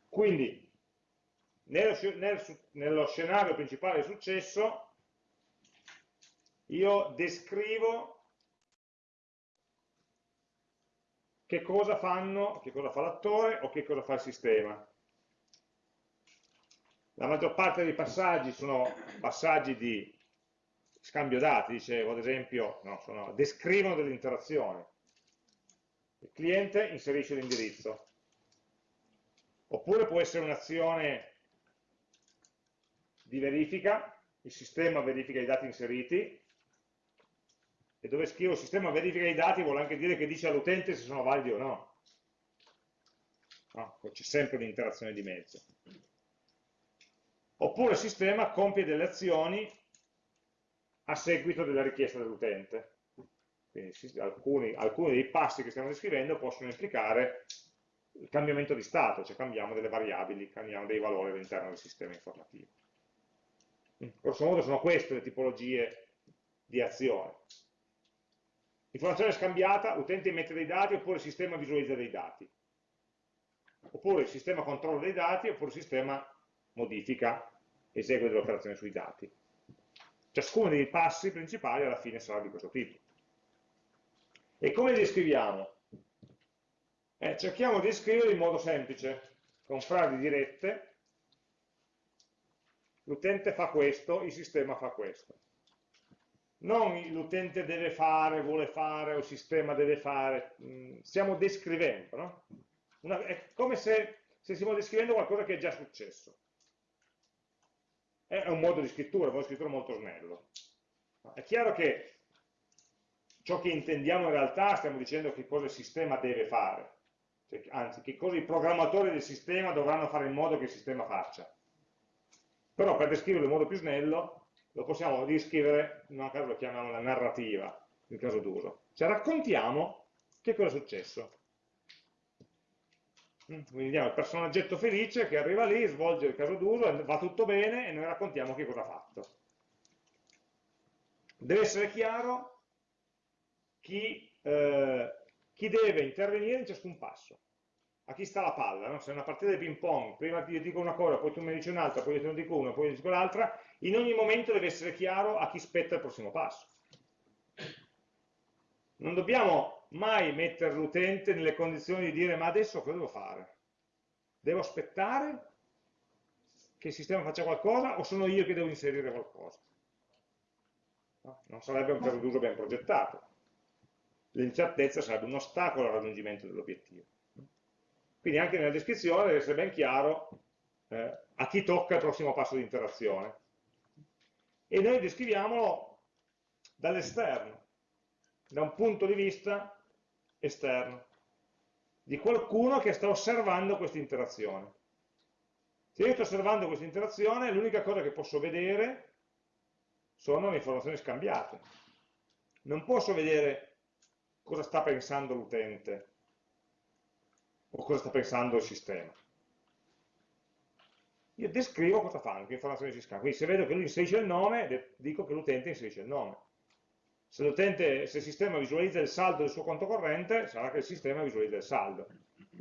quindi, nello, nel, nello scenario principale di successo, io descrivo che cosa fanno, che cosa fa l'attore o che cosa fa il sistema. La maggior parte dei passaggi sono passaggi di scambio dati, dicevo, ad esempio, no, sono, descrivono delle interazioni. Il cliente inserisce l'indirizzo. Oppure può essere un'azione di verifica, il sistema verifica i dati inseriti, e dove scrivo sistema verifica i dati vuole anche dire che dice all'utente se sono validi o no. no C'è sempre un'interazione di mezzo oppure il sistema compie delle azioni a seguito della richiesta dell'utente. Quindi alcuni, alcuni, dei passi che stiamo descrivendo possono implicare il cambiamento di stato, cioè cambiamo delle variabili, cambiamo dei valori all'interno del sistema informativo. Grosso modo sono queste le tipologie di azione. Informazione scambiata, l'utente mette dei dati oppure il sistema visualizza dei dati. Oppure il sistema controlla dei dati oppure il sistema modifica, esegue delle operazioni sui dati. Ciascuno dei passi principali alla fine sarà di questo tipo. E come li descriviamo? Eh, cerchiamo di descriverli in modo semplice, con frasi dirette, l'utente fa questo, il sistema fa questo. Non l'utente deve fare, vuole fare, o il sistema deve fare, mm, stiamo descrivendo, no? Una, è come se, se stiamo descrivendo qualcosa che è già successo è un modo di scrittura, un modo di scrittura molto snello. È chiaro che ciò che intendiamo in realtà stiamo dicendo che cosa il sistema deve fare, cioè, anzi che cosa i programmatori del sistema dovranno fare in modo che il sistema faccia. Però per descriverlo in modo più snello lo possiamo descrivere, in un caso lo chiamiamo la narrativa, il caso d'uso. Cioè raccontiamo che cosa è successo. Quindi diamo il personaggetto felice che arriva lì, svolge il caso d'uso, va tutto bene e noi raccontiamo che cosa ha fatto. Deve essere chiaro chi, eh, chi deve intervenire in ciascun passo a chi sta la palla, no? se è una partita di ping pong, prima ti dico una cosa, poi tu mi dici un'altra, poi io te ne dico una, poi io dico l'altra, in ogni momento deve essere chiaro a chi spetta il prossimo passo. Non dobbiamo mai mettere l'utente nelle condizioni di dire ma adesso cosa devo fare? Devo aspettare che il sistema faccia qualcosa o sono io che devo inserire qualcosa? No? Non sarebbe un caso d'uso ben progettato. L'incertezza sarebbe un ostacolo al raggiungimento dell'obiettivo. Quindi anche nella descrizione deve essere ben chiaro eh, a chi tocca il prossimo passo di interazione. E noi descriviamolo dall'esterno, da un punto di vista esterno, di qualcuno che sta osservando questa interazione. Se io sto osservando questa interazione, l'unica cosa che posso vedere sono le informazioni scambiate. Non posso vedere cosa sta pensando l'utente, o cosa sta pensando il sistema. Io descrivo cosa fanno, che informazioni si scambiano. Quindi se vedo che lui inserisce il nome, dico che l'utente inserisce il nome. Se, se il sistema visualizza il saldo del suo conto corrente, sarà che il sistema visualizza il saldo.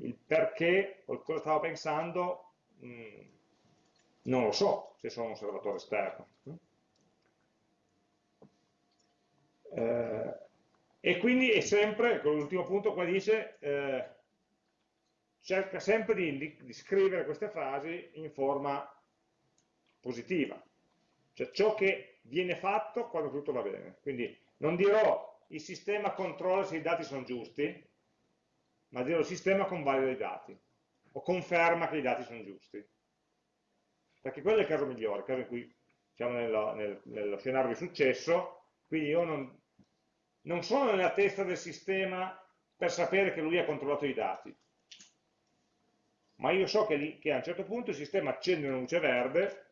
Il perché o cosa stava pensando mh, mm, non lo so, se sono un osservatore esterno. Eh, e quindi è sempre, con l'ultimo punto qua dice, eh, cerca sempre di, di, scrivere queste frasi in forma positiva, cioè ciò che viene fatto quando tutto va bene. Quindi non dirò il sistema controlla se i dati sono giusti, ma dirò il sistema convalida i dati, o conferma che i dati sono giusti. Perché quello è il caso migliore, il caso in cui siamo nello, nel, nello scenario di successo, quindi io non, non sono nella testa del sistema per sapere che lui ha controllato i dati, ma io so che, che a un certo punto il sistema accende una luce verde,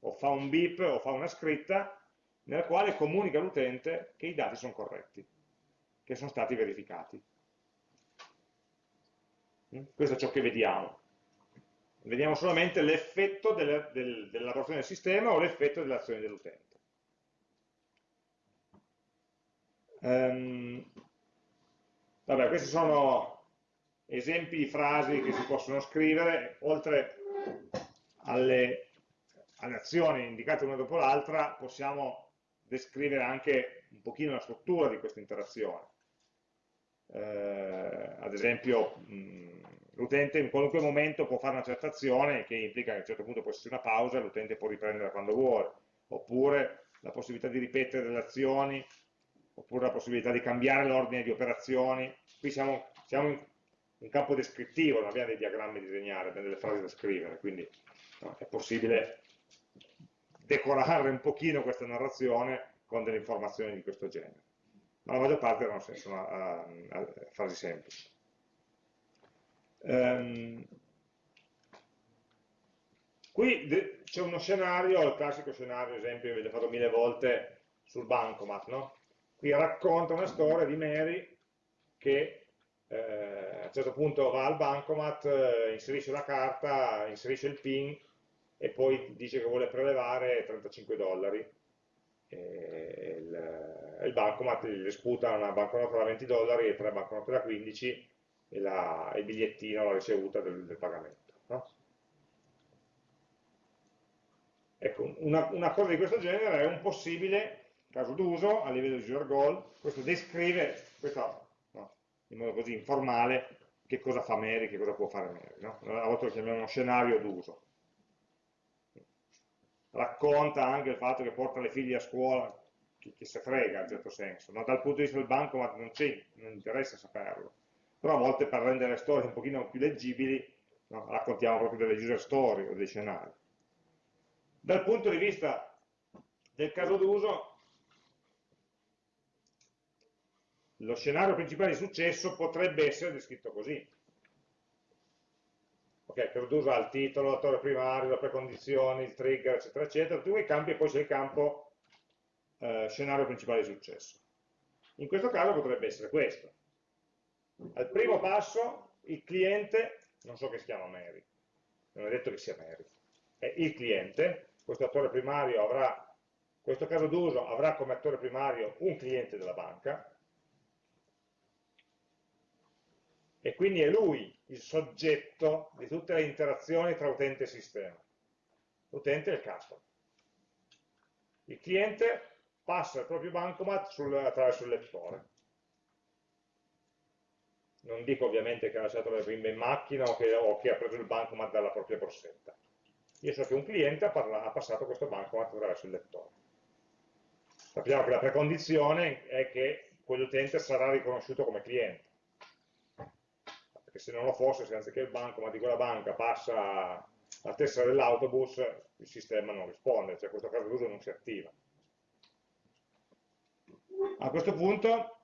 o fa un beep, o fa una scritta, nella quale comunica all'utente che i dati sono corretti, che sono stati verificati. Mm? Questo è ciò che vediamo. Vediamo solamente l'effetto dell'elaborazione del sistema o l'effetto dell'azione dell'utente. Um, vabbè, questi sono esempi di frasi che si possono scrivere, oltre alle, alle azioni indicate una dopo l'altra, possiamo descrivere anche un pochino la struttura di questa interazione. Eh, ad esempio, l'utente in qualunque momento può fare una certa azione, che implica che a un certo punto può esserci una pausa, l'utente può riprendere quando vuole, oppure la possibilità di ripetere delle azioni, oppure la possibilità di cambiare l'ordine di operazioni. Qui siamo, siamo in, un campo descrittivo, non abbiamo dei diagrammi da disegnare, abbiamo delle frasi da scrivere, quindi no, è possibile decorare un pochino questa narrazione con delle informazioni di questo genere. Ma la maggior parte no, sono uh, uh, frasi semplici. Um, qui c'è uno scenario, il classico scenario, esempio, ve l'ho fatto mille volte sul bancomat, no? Qui racconta una storia di Mary che eh, a un certo punto va al bancomat, eh, inserisce la carta, inserisce il PIN e poi dice che vuole prelevare 35 dollari. E il, il bancomat le sputa una banconota da 20 dollari e tre banconote da 15 e la, il bigliettino, la ricevuta del, del pagamento. No? Ecco, una, una, cosa di questo genere è un possibile caso d'uso a livello di user goal, questo descrive, questo in modo così informale che cosa fa Mary, che cosa può fare Mary. No? A volte lo chiamiamo uno scenario d'uso. Racconta anche il fatto che porta le figlie a scuola, chi, chi se frega in certo senso. No? Dal punto di vista del banco ma non, non interessa saperlo. Però a volte per rendere le storie un pochino più leggibili no? raccontiamo proprio delle user story o dei scenari. Dal punto di vista del caso d'uso lo scenario principale di successo potrebbe essere descritto così. Ok, Perdusa ha il titolo, l'attore primario, le precondizioni, il trigger, eccetera, eccetera, tutti quei campi e poi c'è il campo eh, scenario principale di successo. In questo caso potrebbe essere questo. Al primo passo il cliente non so che si chiama Mary, non è detto che sia Mary, è il cliente, questo attore primario avrà, questo caso d'uso avrà come attore primario un cliente della banca, e quindi è lui il soggetto di tutte le interazioni tra utente e sistema. L'utente è il customer. Il cliente passa il proprio bancomat sul, attraverso il lettore. Non dico ovviamente che ha lasciato le bimbe in macchina o che, o che ha preso il bancomat dalla propria borsetta. Io so che un cliente ha, ha passato questo bancomat attraverso il lettore. Sappiamo che la precondizione è che quell'utente sarà riconosciuto come cliente perché se non lo fosse, se anziché il bancomat di quella banca passa la tessera dell'autobus, il sistema non risponde, cioè questo caso d'uso non si attiva. A questo punto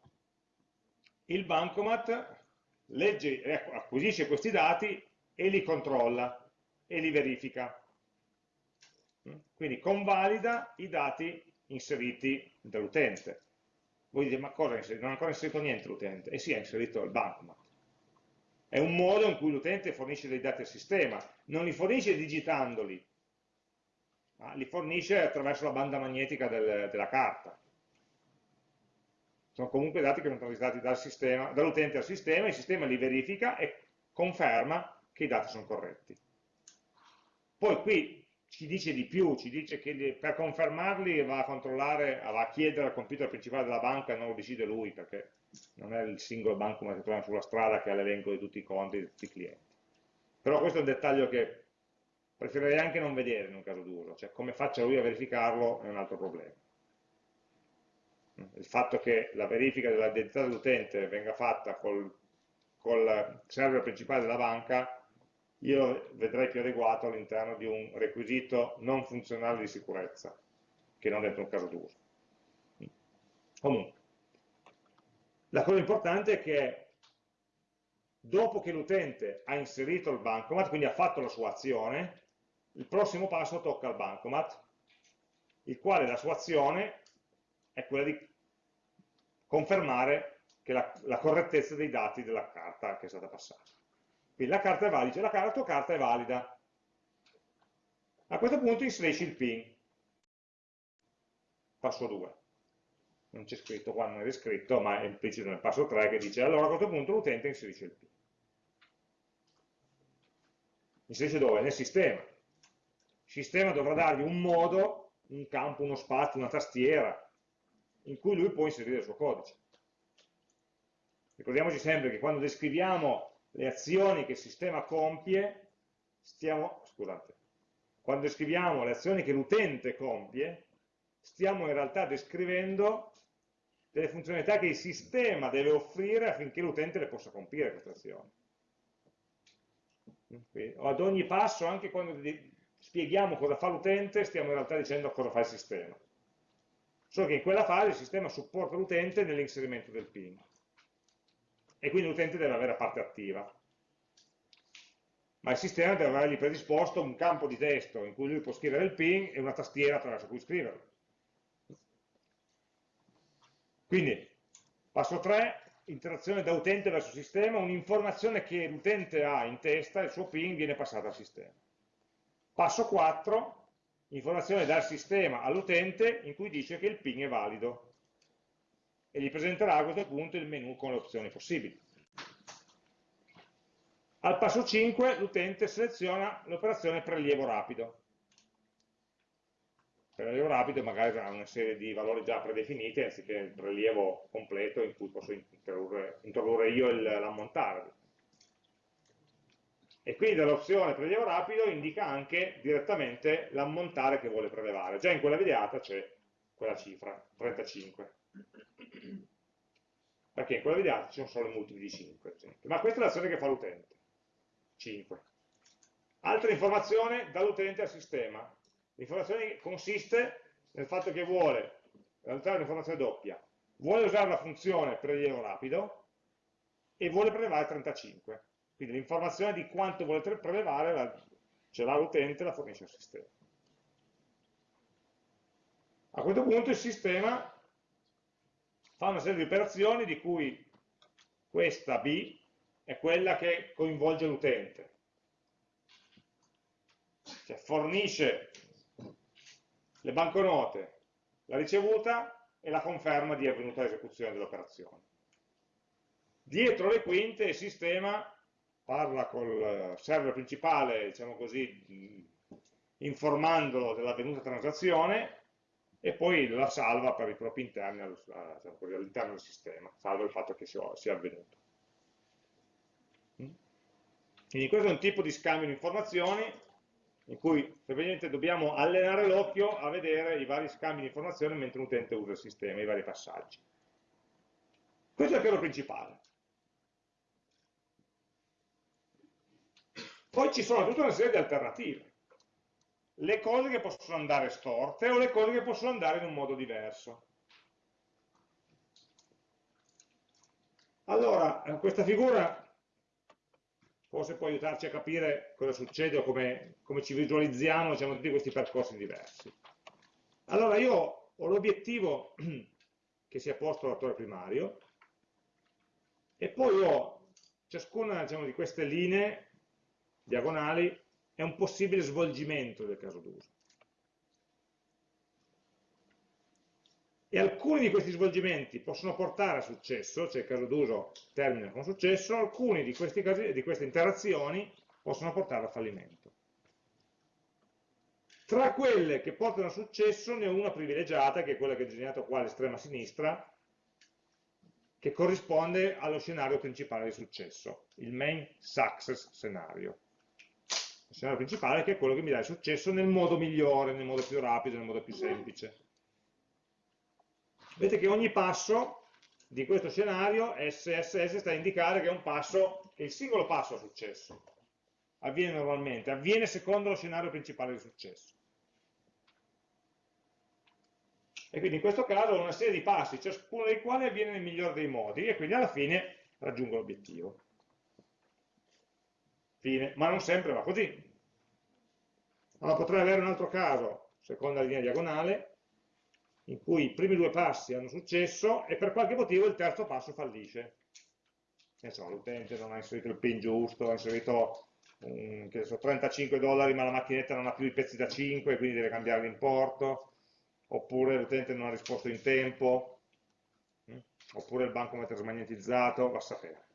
il bancomat legge, acquisisce questi dati e li controlla e li verifica. Quindi convalida i dati inseriti dall'utente. Voi dite, ma cosa ha inserito? Non ha ancora inserito niente l'utente. E sì, ha inserito il bancomat. È un modo in cui l'utente fornisce dei dati al sistema, non li fornisce digitandoli, ma li fornisce attraverso la banda magnetica del, della carta. Sono comunque dati che sono transitati dal dall'utente al sistema, il sistema li verifica e conferma che i dati sono corretti. Poi qui ci dice di più, ci dice che per confermarli va a controllare, va a chiedere al computer principale della banca e non lo decide lui, perché non è il singolo banco che troviamo sulla strada che ha l'elenco di tutti i conti di tutti i clienti. Però questo è un dettaglio che preferirei anche non vedere in un caso d'uso, cioè come faccia lui a verificarlo è un altro problema. Il fatto che la verifica dell'identità dell'utente venga fatta col, col server principale della banca, io vedrei più adeguato all'interno di un requisito non funzionale di sicurezza, che non dentro un caso d'uso. Comunque, la cosa importante è che dopo che l'utente ha inserito il bancomat, quindi ha fatto la sua azione, il prossimo passo tocca al bancomat, il quale la sua azione è quella di confermare la, la, correttezza dei dati della carta che è stata passata. Quindi la carta è valida, la, la tua carta è valida. A questo punto inserisci il PIN, passo 2 non c'è scritto qua, non è descritto, ma è implicito nel passo 3 che dice allora a questo punto l'utente inserisce il PIN. Inserisce dove? Nel sistema. Il sistema dovrà dargli un modo, un campo, uno spazio, una tastiera, in cui lui può inserire il suo codice. Ricordiamoci sempre che quando descriviamo le azioni che il sistema compie, stiamo, scusate, quando descriviamo le azioni che l'utente compie, stiamo in realtà descrivendo delle funzionalità che il sistema deve offrire affinché l'utente le possa compiere queste azioni. Quindi, ad ogni passo, anche quando spieghiamo cosa fa l'utente, stiamo in realtà dicendo cosa fa il sistema. Solo che in quella fase il sistema supporta l'utente nell'inserimento del PIN. E quindi l'utente deve avere parte attiva. Ma il sistema deve avergli predisposto un campo di testo in cui lui può scrivere il PIN e una tastiera attraverso cui scriverlo. Quindi, passo 3, interazione da utente verso sistema, un'informazione che l'utente ha in testa, il suo PIN viene passata al sistema. Passo 4, informazione dal sistema all'utente in cui dice che il PIN è valido e gli presenterà a questo punto il menu con le opzioni possibili. Al passo 5 l'utente seleziona l'operazione prelievo rapido prelievo rapido magari ha una serie di valori già predefiniti anziché il prelievo completo in cui posso introdurre, introdurre io l'ammontare. E quindi dall'opzione prelievo rapido indica anche direttamente l'ammontare che vuole prelevare. Già in quella videata c'è quella cifra, 35. Perché in quella videata ci sono solo i multipli di 5. Ma questa è l'azione che fa l'utente. 5. Altra informazione dall'utente al sistema. L'informazione consiste nel fatto che vuole realizzare un'informazione doppia, vuole usare la funzione prelievo rapido e vuole prelevare 35. Quindi l'informazione di quanto vuole prelevare ce l'ha l'utente e la fornisce al sistema. A questo punto il sistema fa una serie di operazioni di cui questa B è quella che coinvolge l'utente. Cioè fornisce le banconote, la ricevuta e la conferma di avvenuta esecuzione dell'operazione. Dietro le quinte il sistema parla col server principale, diciamo così, informandolo dell'avvenuta transazione e poi la salva per i propri interni diciamo all'interno del sistema, salvo il fatto che sia avvenuto. Quindi questo è un tipo di scambio di informazioni in cui semplicemente dobbiamo allenare l'occhio a vedere i vari scambi di informazioni mentre l'utente usa il sistema, i vari passaggi. Questo è il piano principale. Poi ci sono tutta una serie di alternative le cose che possono andare storte o le cose che possono andare in un modo diverso. Allora, eh, questa figura forse può aiutarci a capire cosa succede o come, come ci visualizziamo diciamo, tutti questi percorsi diversi. Allora, io ho l'obiettivo che si è posto l'attore primario e poi ho ciascuna diciamo, di queste linee diagonali è un possibile svolgimento del caso d'uso. E alcuni di questi svolgimenti possono portare a successo, cioè il caso d'uso termina con successo, alcuni di, casi, di queste interazioni possono portare a fallimento. Tra quelle che portano a successo ne ho una privilegiata, che è quella che ho disegnato qua all'estrema sinistra, che corrisponde allo scenario principale di successo, il main success scenario il scenario principale che è quello che mi dà il successo nel modo migliore, nel modo più rapido, nel modo più semplice. Vedete che ogni passo di questo scenario SSS sta a indicare che è un passo, che il singolo passo ha successo. Avviene normalmente, avviene secondo lo scenario principale di successo. E quindi in questo caso ho una serie di passi, ciascuno dei quali avviene nel migliore dei modi, e quindi alla fine raggiungo l'obiettivo. Fine. Ma non sempre va così. Allora potrei avere un altro caso, seconda linea diagonale, in cui i primi due passi hanno successo e per qualche motivo il terzo passo fallisce. L'utente non ha inserito il PIN giusto, ha inserito um, so, 35 dollari ma la macchinetta non ha più i pezzi da 5 quindi deve cambiare l'importo, oppure l'utente non ha risposto in tempo, hm? oppure il bancomat è smagnetizzato, va a sapere.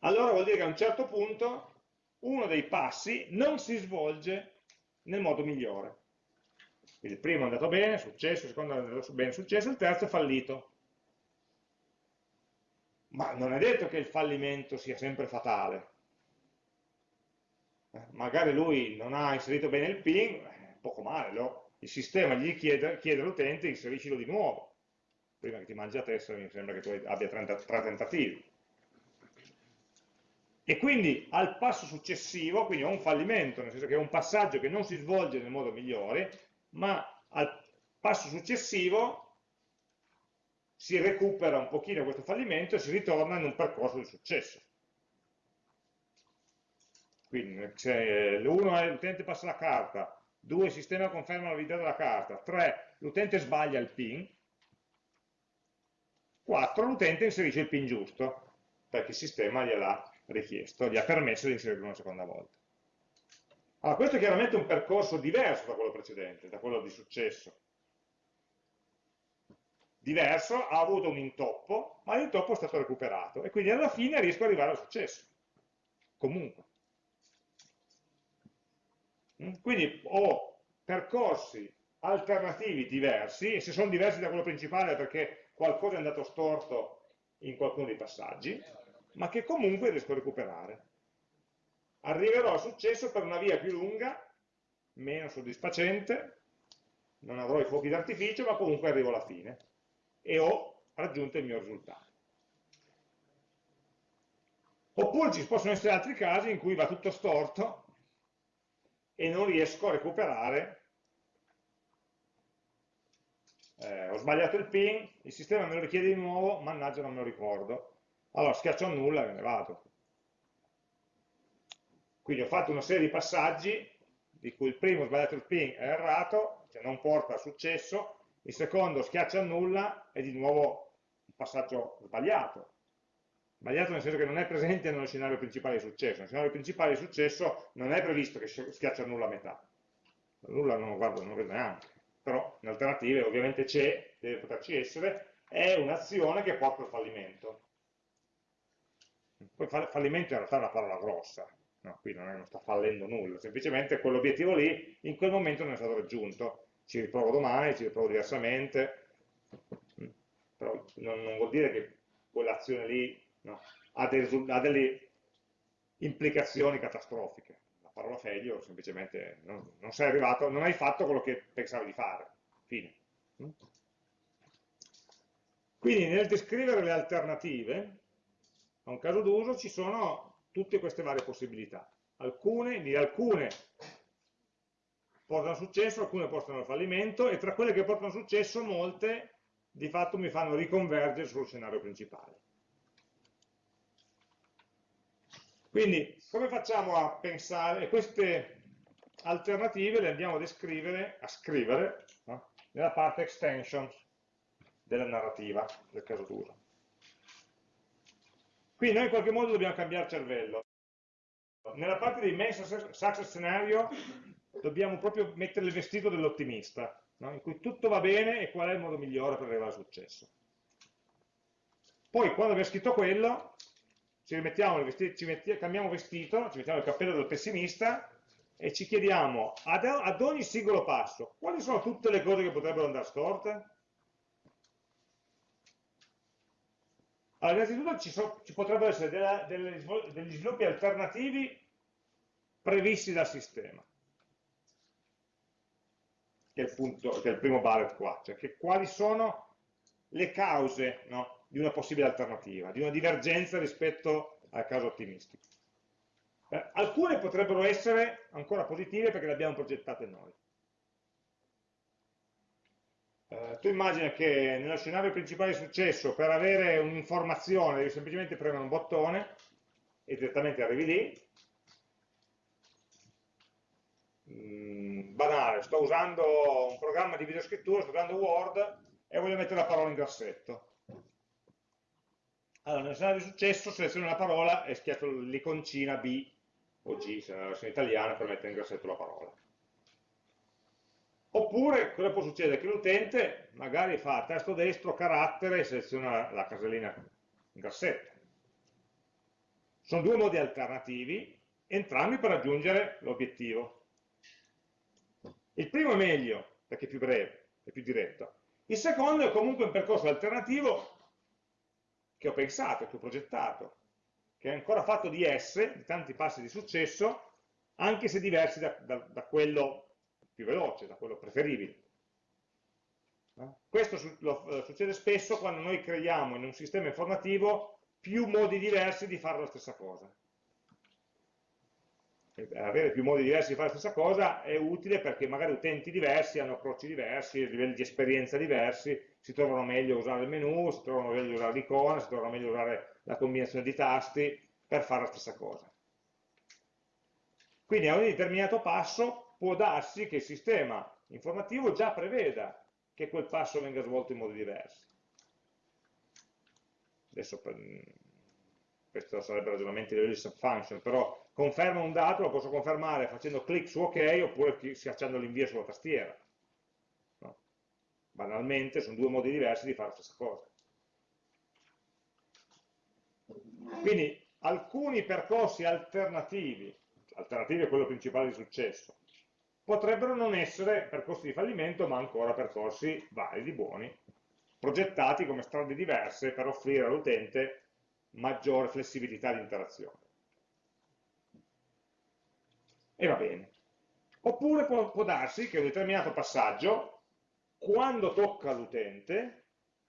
allora vuol dire che a un certo punto uno dei passi non si svolge nel modo migliore. Quindi il primo è andato bene, successo, il secondo è andato bene, successo, il terzo è fallito. Ma non è detto che il fallimento sia sempre fatale. Eh, magari lui non ha inserito bene il PIN, eh, poco male, lo, il sistema gli chiede, chiede all'utente inseriscilo di nuovo. Prima che ti mangi la testa mi sembra che tu abbia 30, 3 tentativi e quindi al passo successivo, quindi ho un fallimento, nel senso che è un passaggio che non si svolge nel modo migliore, ma al passo successivo si recupera un pochino questo fallimento e si ritorna in un percorso di successo. Quindi se uno è l'utente passa la carta, due il sistema conferma la validità della carta, tre l'utente sbaglia il PIN, quattro l'utente inserisce il PIN giusto, perché il sistema gliel'ha richiesto, gli ha permesso di inserirlo una seconda volta. Allora, questo è chiaramente un percorso diverso da quello precedente, da quello di successo. Diverso, ha avuto un intoppo, ma l'intoppo è stato recuperato e quindi alla fine riesco ad arrivare al successo. Comunque. Mm? Quindi ho percorsi alternativi diversi, e se sono diversi da quello principale perché qualcosa è andato storto in qualcuno dei passaggi, ma che comunque riesco a recuperare. Arriverò al successo per una via più lunga, meno soddisfacente, non avrò i fuochi d'artificio, ma comunque arrivo alla fine e ho raggiunto il mio risultato. Oppure ci possono essere altri casi in cui va tutto storto e non riesco a recuperare eh, ho sbagliato il PIN, il sistema me lo richiede di nuovo, mannaggia non me lo ricordo, allora schiaccio nulla e me ne vado. Quindi ho fatto una serie di passaggi, di cui il primo sbagliato il ping è errato, cioè non porta a successo, il secondo schiaccia nulla e di nuovo un passaggio sbagliato. Sbagliato nel senso che non è presente nello scenario principale di successo. Nel scenario principale di successo non è previsto che schiaccia nulla a metà. Nulla non lo guardo, non lo vedo neanche. Però in alternative ovviamente c'è, deve poterci essere, è un'azione che porta al fallimento. Poi fallimento in realtà è una parola grossa, no, qui non, è, non sta fallendo nulla, semplicemente quell'obiettivo lì in quel momento non è stato raggiunto. Ci riprovo domani, ci riprovo diversamente, però non, non vuol dire che quell'azione lì no, ha, dei, ha, delle implicazioni catastrofiche. La parola failure semplicemente non, non sei arrivato, non hai fatto quello che pensavi di fare. Fine. Quindi nel descrivere le alternative a un caso d'uso ci sono tutte queste varie possibilità. Alcune, di alcune portano successo, alcune portano al fallimento e tra quelle che portano successo molte di fatto mi fanno riconvergere sul scenario principale. Quindi come facciamo a pensare, queste alternative le andiamo a descrivere, a scrivere no? nella parte extensions della narrativa del caso d'uso. Qui noi in qualche modo dobbiamo cambiare cervello. Nella parte dei main success scenario dobbiamo proprio mettere il vestito dell'ottimista, no? in cui tutto va bene e qual è il modo migliore per arrivare al successo. Poi quando abbiamo scritto quello, ci vestito, ci mettiamo, cambiamo vestito, ci mettiamo il cappello del pessimista e ci chiediamo ad, ad ogni singolo passo quali sono tutte le cose che potrebbero andare storte? Allora, innanzitutto ci, so, ci potrebbero essere della, delle, degli sviluppi alternativi previsti dal sistema, che è il, punto, che è il primo bullet qua, cioè che quali sono le cause no, di una possibile alternativa, di una divergenza rispetto al caso ottimistico. Eh, alcune potrebbero essere ancora positive perché le abbiamo progettate noi. Eh, tu immagina che nello scenario principale di successo per avere un'informazione devi semplicemente premere un bottone e direttamente arrivi lì. Mm, banale, sto usando un programma di videoscrittura, sto usando Word e voglio mettere la parola in grassetto. Allora, nel scenario di successo seleziono la parola e schiaccio l'iconcina B o G, se è una versione italiana, per mettere in grassetto la parola. Oppure cosa può succedere? Che l'utente magari fa tasto destro, carattere e seleziona la casellina in grassetto. Sono due modi alternativi, entrambi per raggiungere l'obiettivo. Il primo è meglio, perché è più breve, è più diretto. Il secondo è comunque un percorso alternativo che ho pensato, che ho progettato, che è ancora fatto di S, di tanti passi di successo, anche se diversi da, da, da quello più veloce, da quello preferibile. Questo eh, succede spesso quando noi creiamo in un sistema informativo più modi diversi di fare la stessa cosa. avere più modi diversi di fare la stessa cosa è utile perché magari utenti diversi hanno approcci diversi, livelli di esperienza diversi, si trovano meglio a usare il menu, si trovano meglio a usare l'icona, si trovano meglio a usare la combinazione di tasti per fare la stessa cosa. Quindi a ogni determinato passo può darsi che il sistema informativo già preveda che quel passo venga svolto in modi diversi. Adesso questo sarebbe ragionamento di subfunction, però conferma un dato, lo posso confermare facendo clic su ok oppure schiacciando l'invio sulla tastiera. No? Banalmente sono due modi diversi di fare la stessa cosa. Quindi alcuni percorsi alternativi, alternativi a quello principale di successo, potrebbero non essere percorsi di fallimento, ma ancora percorsi validi, buoni, progettati come strade diverse per offrire all'utente maggiore flessibilità di interazione. E va bene. Oppure può, può darsi che un determinato passaggio, quando tocca l'utente,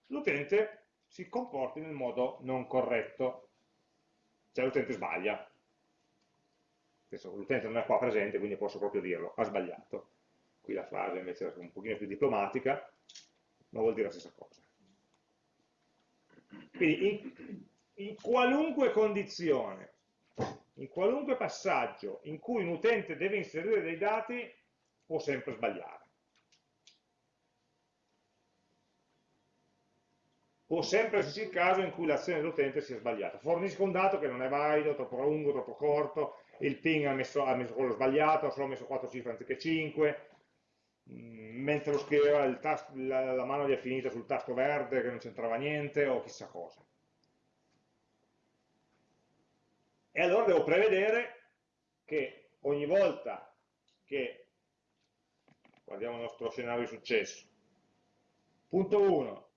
l'utente si comporti nel modo non corretto, cioè l'utente sbaglia, l'utente non è qua presente, quindi posso proprio dirlo, ha sbagliato. Qui la frase invece è un pochino più diplomatica, ma vuol dire la stessa cosa. Quindi in, in qualunque condizione, in qualunque passaggio in cui un utente deve inserire dei dati, può sempre sbagliare. può sempre esserci il caso in cui l'azione dell'utente sia sbagliata. Fornisco un dato che non è valido, troppo lungo, troppo corto, il ping ha messo, ha messo quello sbagliato, ha solo messo 4 cifre anziché 5, mm, mentre lo scriveva tasto, la, la, mano gli è finita sul tasto verde che non c'entrava niente o chissà cosa. E allora devo prevedere che ogni volta che, guardiamo il nostro scenario di successo, punto 1,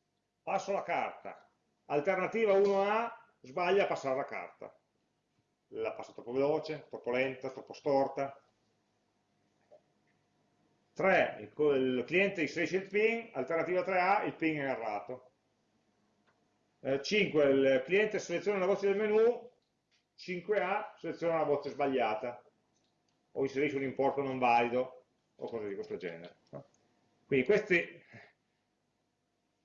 passo la carta, alternativa 1A, sbaglia a passare la carta la passa troppo veloce, troppo lenta, troppo storta. 3. Il, cliente inserisce il ping, alternativa 3A, il ping è errato. Eh, 5. Il cliente seleziona la voce del menu, 5A seleziona la voce sbagliata, o inserisce un importo non valido, o cose di questo genere. Quindi questi,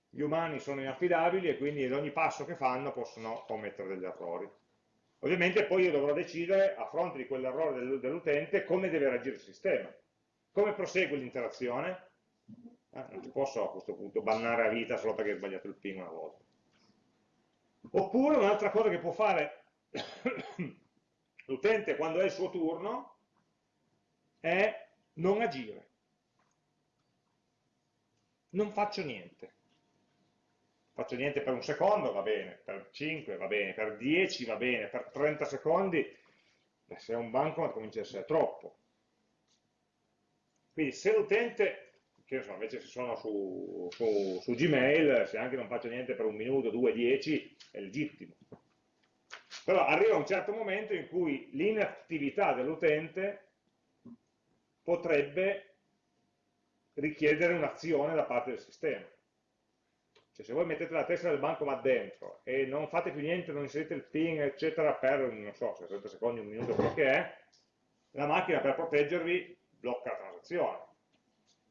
gli umani sono inaffidabili e quindi ad ogni passo che fanno possono commettere degli errori. Ovviamente poi io dovrò decidere, a fronte di quell'errore dell'utente, come deve reagire il sistema. Come prosegue l'interazione? Eh, non ti posso a questo punto bannare a vita solo perché hai sbagliato il ping una volta. Oppure un'altra cosa che può fare l'utente quando è il suo turno è non agire. Non faccio niente faccio niente per un secondo, va bene, per 5 va bene, per 10 va bene, per 30 secondi, beh, se è un banco comincia a essere troppo. Quindi se l'utente, che so, invece se sono su, su, su, Gmail, se anche non faccio niente per un minuto, due, dieci, è legittimo. Però arriva un certo momento in cui l'inattività dell'utente potrebbe richiedere un'azione da parte del sistema. Cioè, se voi mettete la testa del bancomat dentro e non fate più niente, non inserite il PIN, eccetera, per, non so, 60 secondi, un minuto, quello che è, la macchina per proteggervi blocca la transazione.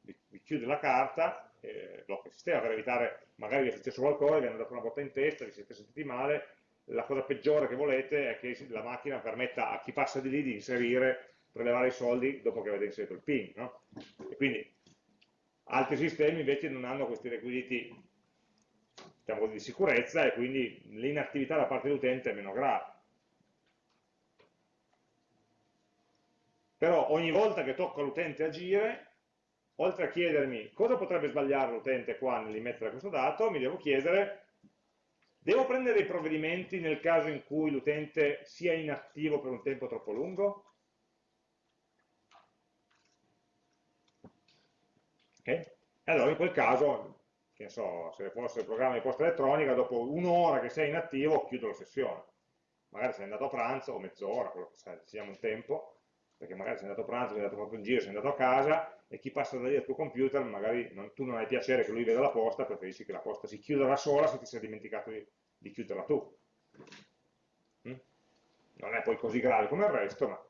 Vi, vi chiude la carta, eh, blocca il sistema per evitare, magari vi è successo qualcosa, vi hanno dato una botta in testa, vi siete sentiti male, la cosa peggiore che volete è che la macchina permetta a chi passa di lì di inserire, prelevare i soldi dopo che avete inserito il PIN. No? E quindi altri sistemi invece non hanno questi requisiti diciamo di sicurezza e quindi l'inattività da parte dell'utente è meno grave. Però ogni volta che tocco all'utente agire, oltre a chiedermi cosa potrebbe sbagliare l'utente qua nell'immettere questo dato, mi devo chiedere, devo prendere dei provvedimenti nel caso in cui l'utente sia inattivo per un tempo troppo lungo? Okay? Allora in quel caso che so, se fosse il programma di posta elettronica, dopo un'ora che sei inattivo chiudo la sessione. Magari sei andato a pranzo o mezz'ora, quello che sai, decidiamo un tempo, perché magari sei andato a pranzo, sei andato proprio in giro, sei andato a casa e chi passa da lì al tuo computer, magari non, tu non hai piacere che lui veda la posta, preferisci che la posta si chiuda da sola se ti sei dimenticato di, di chiuderla tu. Mm? Non è poi così grave come il resto, ma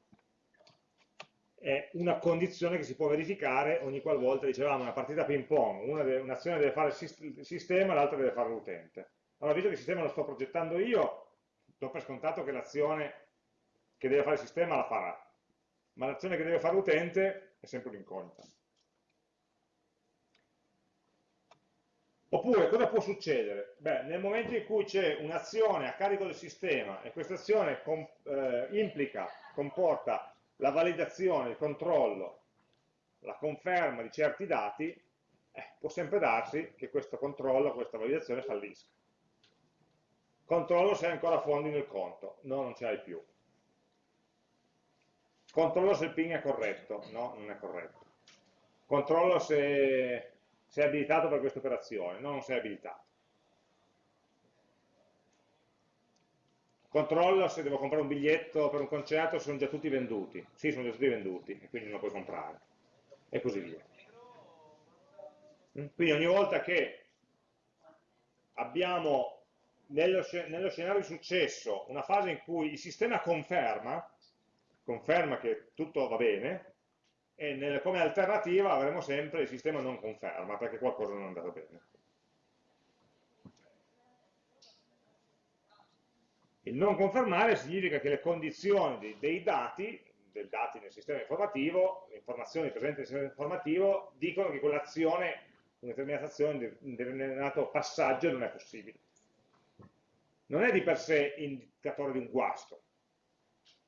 è una condizione che si può verificare ogni qualvolta, dicevamo, una partita ping pong, un'azione deve fare il sistema, l'altra deve fare l'utente. Allora, visto che il sistema lo sto progettando io, do per scontato che l'azione che deve fare il sistema la farà, ma l'azione che deve fare l'utente è sempre un'incognita. Oppure, cosa può succedere? Beh, nel momento in cui c'è un'azione a carico del sistema e questa azione eh, implica, comporta la validazione, il controllo, la conferma di certi dati, eh, può sempre darsi che questo controllo, questa validazione fallisca. Controllo se hai ancora fondi nel conto, no, non ce l'hai più. Controllo se il ping è corretto, no, non è corretto. Controllo se sei abilitato per questa operazione, no, non sei abilitato. Controllo se devo comprare un biglietto per un concerto sono già tutti venduti. Sì, sono già tutti venduti e quindi non lo puoi comprare. E così via. Mm? Quindi ogni volta che abbiamo nello, nello scenario di successo una fase in cui il sistema conferma, conferma che tutto va bene, e nel, come alternativa avremo sempre il sistema non conferma perché qualcosa non è andato bene. Il non confermare significa che le condizioni dei, dati, dei dati nel sistema informativo, le informazioni presenti nel sistema informativo, dicono che quell'azione, una determinata azione, un determinato passaggio non è possibile. non è di per sé indicatore di un guasto.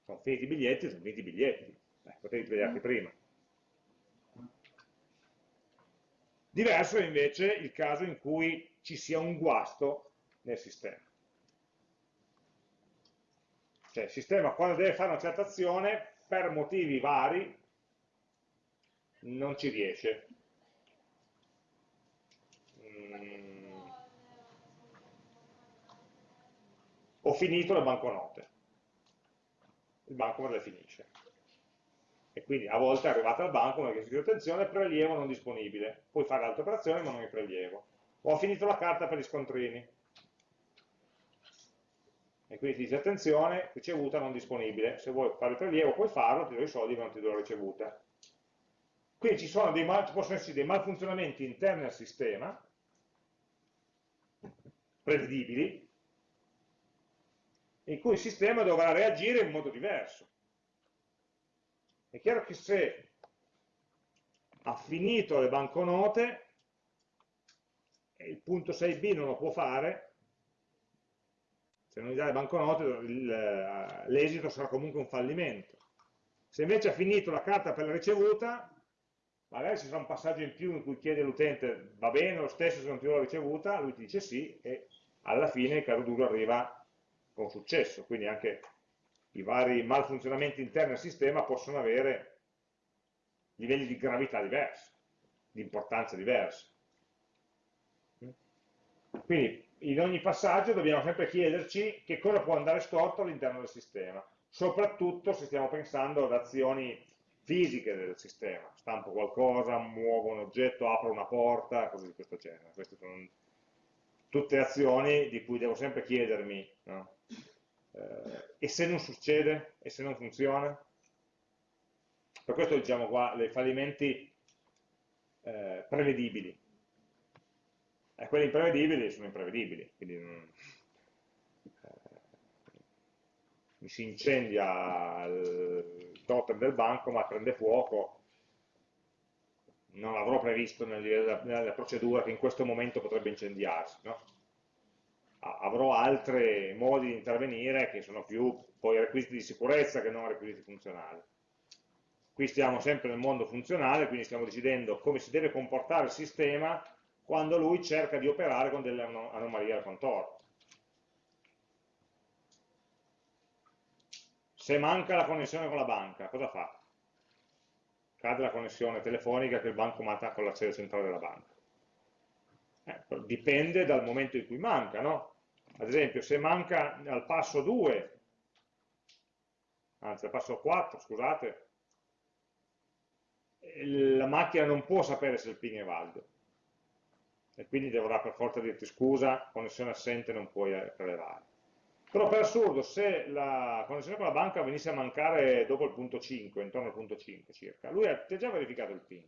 Sono finiti i biglietti, sono finiti i biglietti. Eh, potevi svegliarti prima. Diverso è invece il caso in cui ci sia un guasto nel sistema. Cioè il sistema quando deve fare una certa azione, per motivi vari, non ci riesce. Mm. Ho finito le banconote. Il banco me le finisce e quindi a volte è arrivata al banco, mi ha chiesto attenzione, prelievo non disponibile, puoi fare altre operazioni ma non mi prelievo. Ho finito la carta per gli scontrini, e quindi ti dice attenzione, ricevuta non disponibile, se vuoi fare il prelievo puoi farlo, ti do i soldi ma non ti do la ricevuta. Quindi ci, sono dei mal, possono essere dei malfunzionamenti interni al sistema, prevedibili, in cui il sistema dovrà reagire in modo diverso. È chiaro che se ha finito le banconote il punto 6b non lo può fare, se non gli dà le banconote eh, l'esito sarà comunque un fallimento. Se invece ha finito la carta per la ricevuta, magari ci sarà un passaggio in più in cui chiede all'utente va bene lo stesso se non ti do la ricevuta, lui ti dice sì e alla fine il caso duro arriva con successo, quindi anche i vari malfunzionamenti interni al sistema possono avere livelli di gravità diversi, di importanza diversa. Quindi in ogni passaggio dobbiamo sempre chiederci che cosa può andare storto all'interno del sistema, soprattutto se stiamo pensando ad azioni fisiche del sistema, stampo qualcosa, muovo un oggetto, apro una porta, cose di questo genere. Queste sono tutte azioni di cui devo sempre chiedermi no? eh, e se non succede? E se non funziona? Per questo diciamo qua, i fallimenti eh, prevedibili. E quelli imprevedibili sono imprevedibili, quindi non, eh, mi si incendia il totem del banco ma prende fuoco, non l'avrò previsto nella, nella procedura che in questo momento potrebbe incendiarsi. No? avrò altri modi di intervenire che sono più poi requisiti di sicurezza che non requisiti funzionali. Qui stiamo sempre nel mondo funzionale, quindi stiamo decidendo come si deve comportare il sistema quando lui cerca di operare con delle anomalie al contorno. Se manca la connessione con la banca, cosa fa? Cade la connessione telefonica che il banco manda con la sede centrale della banca. Eh, dipende dal momento in cui manca, no? ad esempio se manca al passo 2 anzi al passo 4 scusate la macchina non può sapere se il ping è valido e quindi dovrà per forza dirti scusa, connessione assente non puoi eh, prelevare però per assurdo se la connessione con la banca venisse a mancare dopo il punto 5 intorno al punto 5 circa lui ti ha già verificato il ping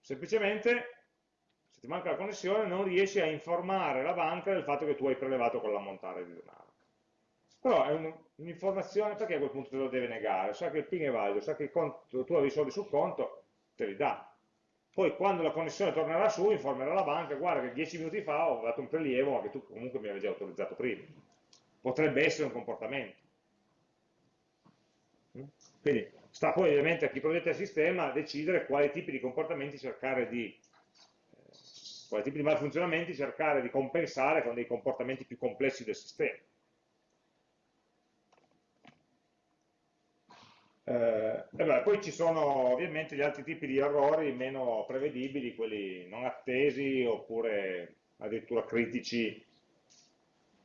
semplicemente ti manca la connessione non riesci a informare la banca del fatto che tu hai prelevato con l'ammontare di denaro. Però è un'informazione perché a quel punto te lo deve negare, sa che il PIN è valido, sa che conto, tu avevi i soldi sul conto, te li dà. Poi quando la connessione tornerà su informerà la banca, guarda che 10 minuti fa ho dato un prelievo ma che tu comunque mi avevi già autorizzato prima. Potrebbe essere un comportamento. Quindi sta poi ovviamente a chi progetta il sistema decidere quali tipi di comportamenti cercare di quali tipi di malfunzionamenti cercare di compensare con dei comportamenti più complessi del sistema. Eh, beh, poi ci sono ovviamente gli altri tipi di errori meno prevedibili, quelli non attesi oppure addirittura critici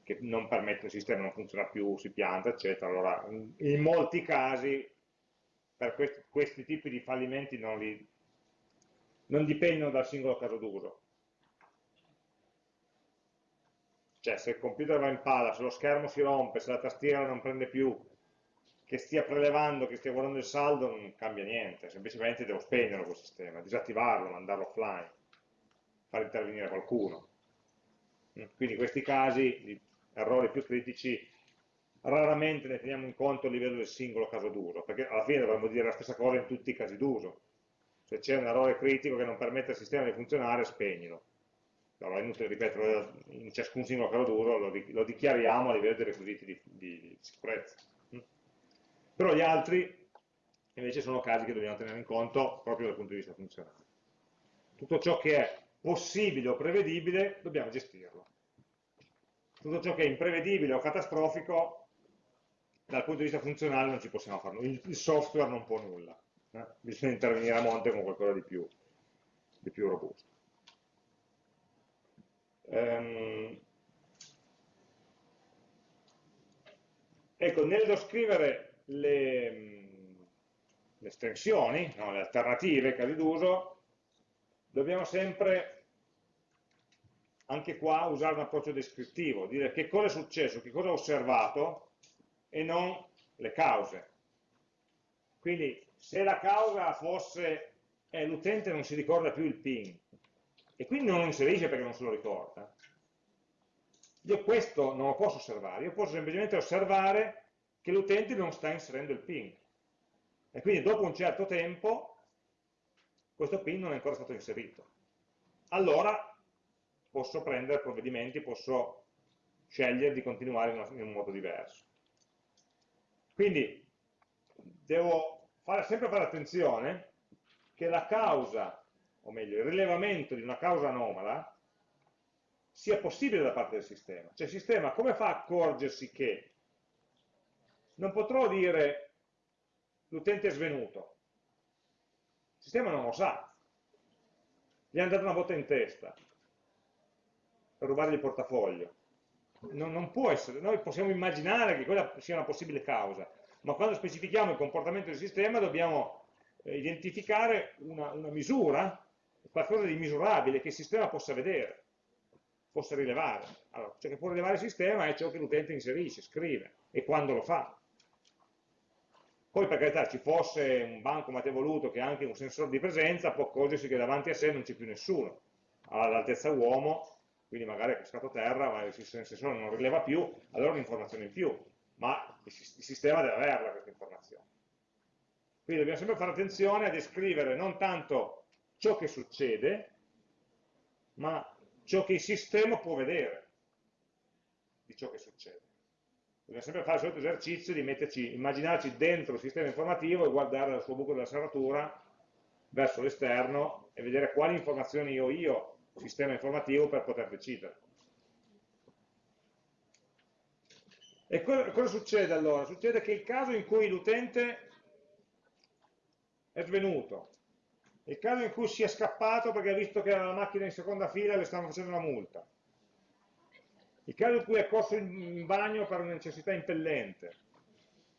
che non permettono il sistema non funziona più, si pianta, eccetera. Allora, in molti casi per questi, questi tipi di fallimenti non, li, non dipendono dal singolo caso d'uso, Cioè se il computer va in palla, se lo schermo si rompe, se la tastiera non prende più, che stia prelevando, che stia guardando il saldo, non cambia niente, semplicemente devo spegnerlo quel sistema, disattivarlo, mandarlo offline, far intervenire qualcuno. Quindi questi casi di errori più critici raramente ne teniamo in conto a livello del singolo caso d'uso, perché alla fine dovremmo dire la stessa cosa in tutti i casi d'uso. Se c'è un errore critico che non permette al sistema di funzionare, spegnilo allora è inutile ripeterlo in ciascun singolo caso d'uso, lo, dichiariamo a livello dei requisiti di, di sicurezza. Però gli altri invece sono casi che dobbiamo tenere in conto proprio dal punto di vista funzionale. Tutto ciò che è possibile o prevedibile dobbiamo gestirlo. Tutto ciò che è imprevedibile o catastrofico dal punto di vista funzionale non ci possiamo fare nulla, il software non può nulla, eh? bisogna intervenire a monte con qualcosa di più, di più robusto. Um, ecco, nello scrivere le, le estensioni, no, le alternative, casi d'uso, dobbiamo sempre anche qua usare un approccio descrittivo, dire che cosa è successo, che cosa ho osservato e non le cause. Quindi se la causa fosse eh, l'utente non si ricorda più il PIN e quindi non lo inserisce perché non se lo ricorda, io questo non lo posso osservare, io posso semplicemente osservare che l'utente non sta inserendo il PIN e quindi dopo un certo tempo questo PIN non è ancora stato inserito. Allora posso prendere provvedimenti, posso scegliere di continuare in, un modo diverso. Quindi devo fare, sempre fare attenzione che la causa, o meglio, il rilevamento di una causa anomala sia possibile da parte del sistema. Cioè il sistema come fa a accorgersi che non potrò dire l'utente è svenuto. Il sistema non lo sa. Gli hanno dato una botta in testa per rubargli il portafoglio. Non, non, può essere, noi possiamo immaginare che quella sia una possibile causa, ma quando specifichiamo il comportamento del sistema dobbiamo eh, identificare una, una misura, qualcosa di misurabile che il sistema possa vedere, possa rilevare. Allora, ciò che può rilevare il sistema è ciò che l'utente inserisce, scrive e quando lo fa. Poi per carità ci fosse un bancomat evoluto che ha anche un sensore di presenza, può accorgersi che davanti a sé non c'è più nessuno, all'altezza uomo, quindi magari è cascato terra, ma il sensore non rileva più, allora un'informazione in più, ma il sistema deve averla questa informazione. Quindi dobbiamo sempre fare attenzione a descrivere non tanto ciò che succede, ma ciò che il sistema può vedere di ciò che succede. Dobbiamo sempre fare il solito esercizio di metterci, immaginarci dentro il sistema informativo e guardare dal suo buco della serratura verso l'esterno e vedere quali informazioni ho io, sistema informativo, per poter decidere. E cosa, succede allora? Succede che il caso in cui l'utente è svenuto, il caso in cui si è scappato perché ha visto che era la macchina in seconda fila e le stavano facendo una multa, il caso in cui è corso in bagno per una necessità impellente,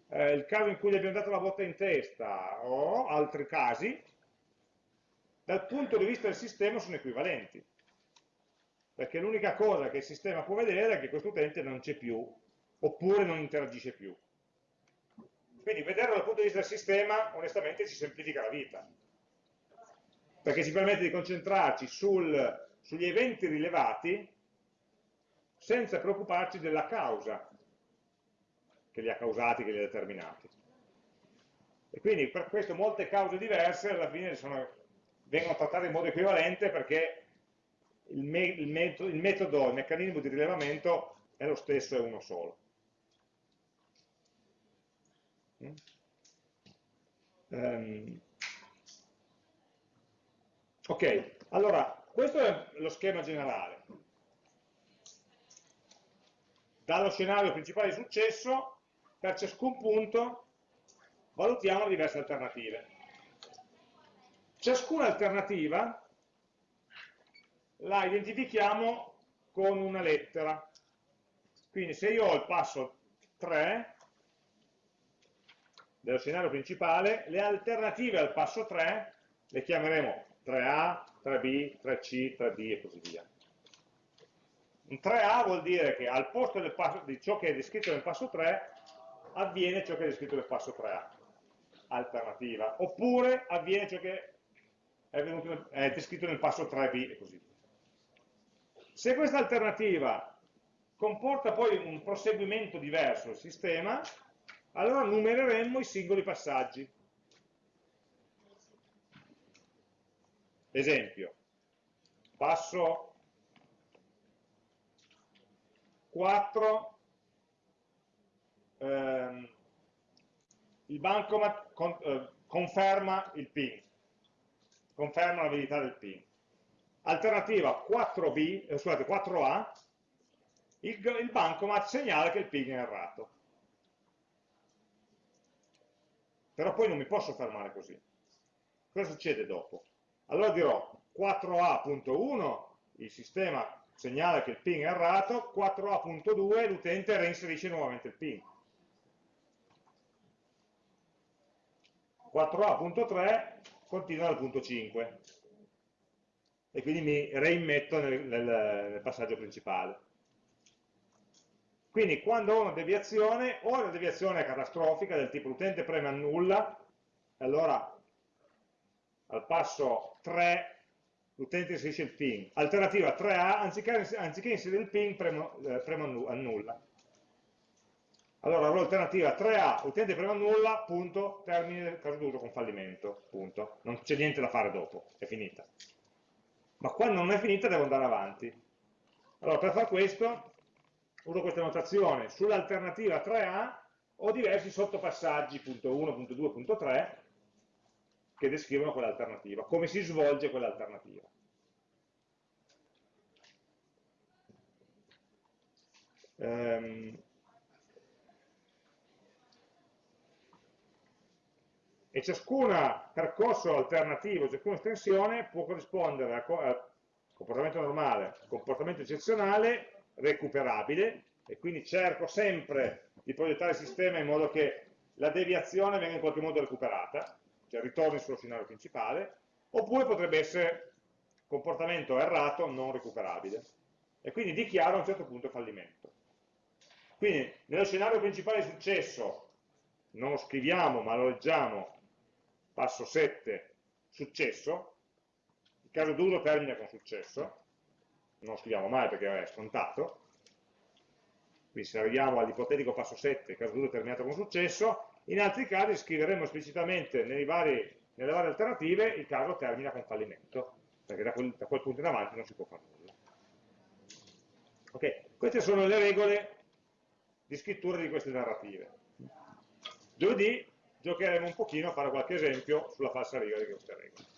eh, il caso in cui gli abbiamo dato la botta in testa o altri casi, dal punto di vista del sistema sono equivalenti. Perché l'unica cosa che il sistema può vedere è che questo utente non c'è più, oppure non interagisce più. Quindi vederlo dal punto di vista del sistema, onestamente, ci semplifica la vita. Perché ci permette di concentrarci sul, sugli eventi rilevati senza preoccuparci della causa che li ha causati, che li ha determinati. E quindi per questo molte cause diverse alla fine sono, vengono trattate in modo equivalente perché il, me, il, metodo, il, metodo, il meccanismo di rilevamento è lo stesso, è uno solo. Um, ok, allora questo è lo schema generale dallo scenario principale di successo, per ciascun punto valutiamo diverse alternative. Ciascuna alternativa la identifichiamo con una lettera. Quindi se io ho il passo 3 dello scenario principale, le alternative al passo 3 le chiameremo 3A, 3B, 3C, 3D e così via. Un 3A vuol dire che al posto passo, di ciò che è descritto nel passo 3 avviene ciò che è descritto nel passo 3A, alternativa, oppure avviene ciò che è, venuto, è descritto nel passo 3B e così via. Se questa alternativa comporta poi un proseguimento diverso del sistema, allora numereremmo i singoli passaggi. Esempio, passo 4 ehm, il bancomat con, eh, conferma il PIN, conferma la validità del PIN. Alternativa 4B, eh, scusate, 4A, il, il bancomat segnala che il PIN è errato. Però poi non mi posso fermare così. Cosa succede dopo? Allora dirò 4A.1, il sistema segnala che il PIN è errato, 4A.2 l'utente reinserisce nuovamente il PIN. 4A.3 continua dal punto 5 e quindi mi reimmetto nel, nel, nel passaggio principale. Quindi quando ho una deviazione, o la deviazione è catastrofica del tipo l'utente preme annulla, allora al passo 3 l'utente inserisce il PIN. Alternativa 3A, anziché, anziché inserire il PIN, premo, eh, premo annulla. Allora l'alternativa 3A, l'utente preme annulla, punto, termine caso d'uso con fallimento, punto. Non c'è niente da fare dopo, è finita. Ma quando non è finita devo andare avanti. Allora per fare questo uso questa notazione, sull'alternativa 3A ho diversi sottopassaggi, punto 1, punto 2, punto 3, che descrivono quell'alternativa, come si svolge quell'alternativa. Um, e ciascun percorso alternativo, ciascuna estensione può corrispondere al comportamento normale, comportamento eccezionale recuperabile e quindi cerco sempre di progettare il sistema in modo che la deviazione venga in qualche modo recuperata, cioè ritorni sullo scenario principale, oppure potrebbe essere comportamento errato non recuperabile. E quindi dichiaro a un certo punto fallimento. Quindi nello scenario principale di successo non lo scriviamo ma lo leggiamo, passo 7, successo, il caso d'uso termina con successo, non lo scriviamo mai perché è scontato, quindi se arriviamo all'ipotetico passo 7, caso 2 terminato con successo, in altri casi scriveremo esplicitamente vari, nelle varie alternative il caso termina con fallimento, perché da quel, da quel punto in avanti non si può fare nulla. Ok, queste sono le regole di scrittura di queste narrative. Giovedì giocheremo un pochino a fare qualche esempio sulla falsa riga di queste regole.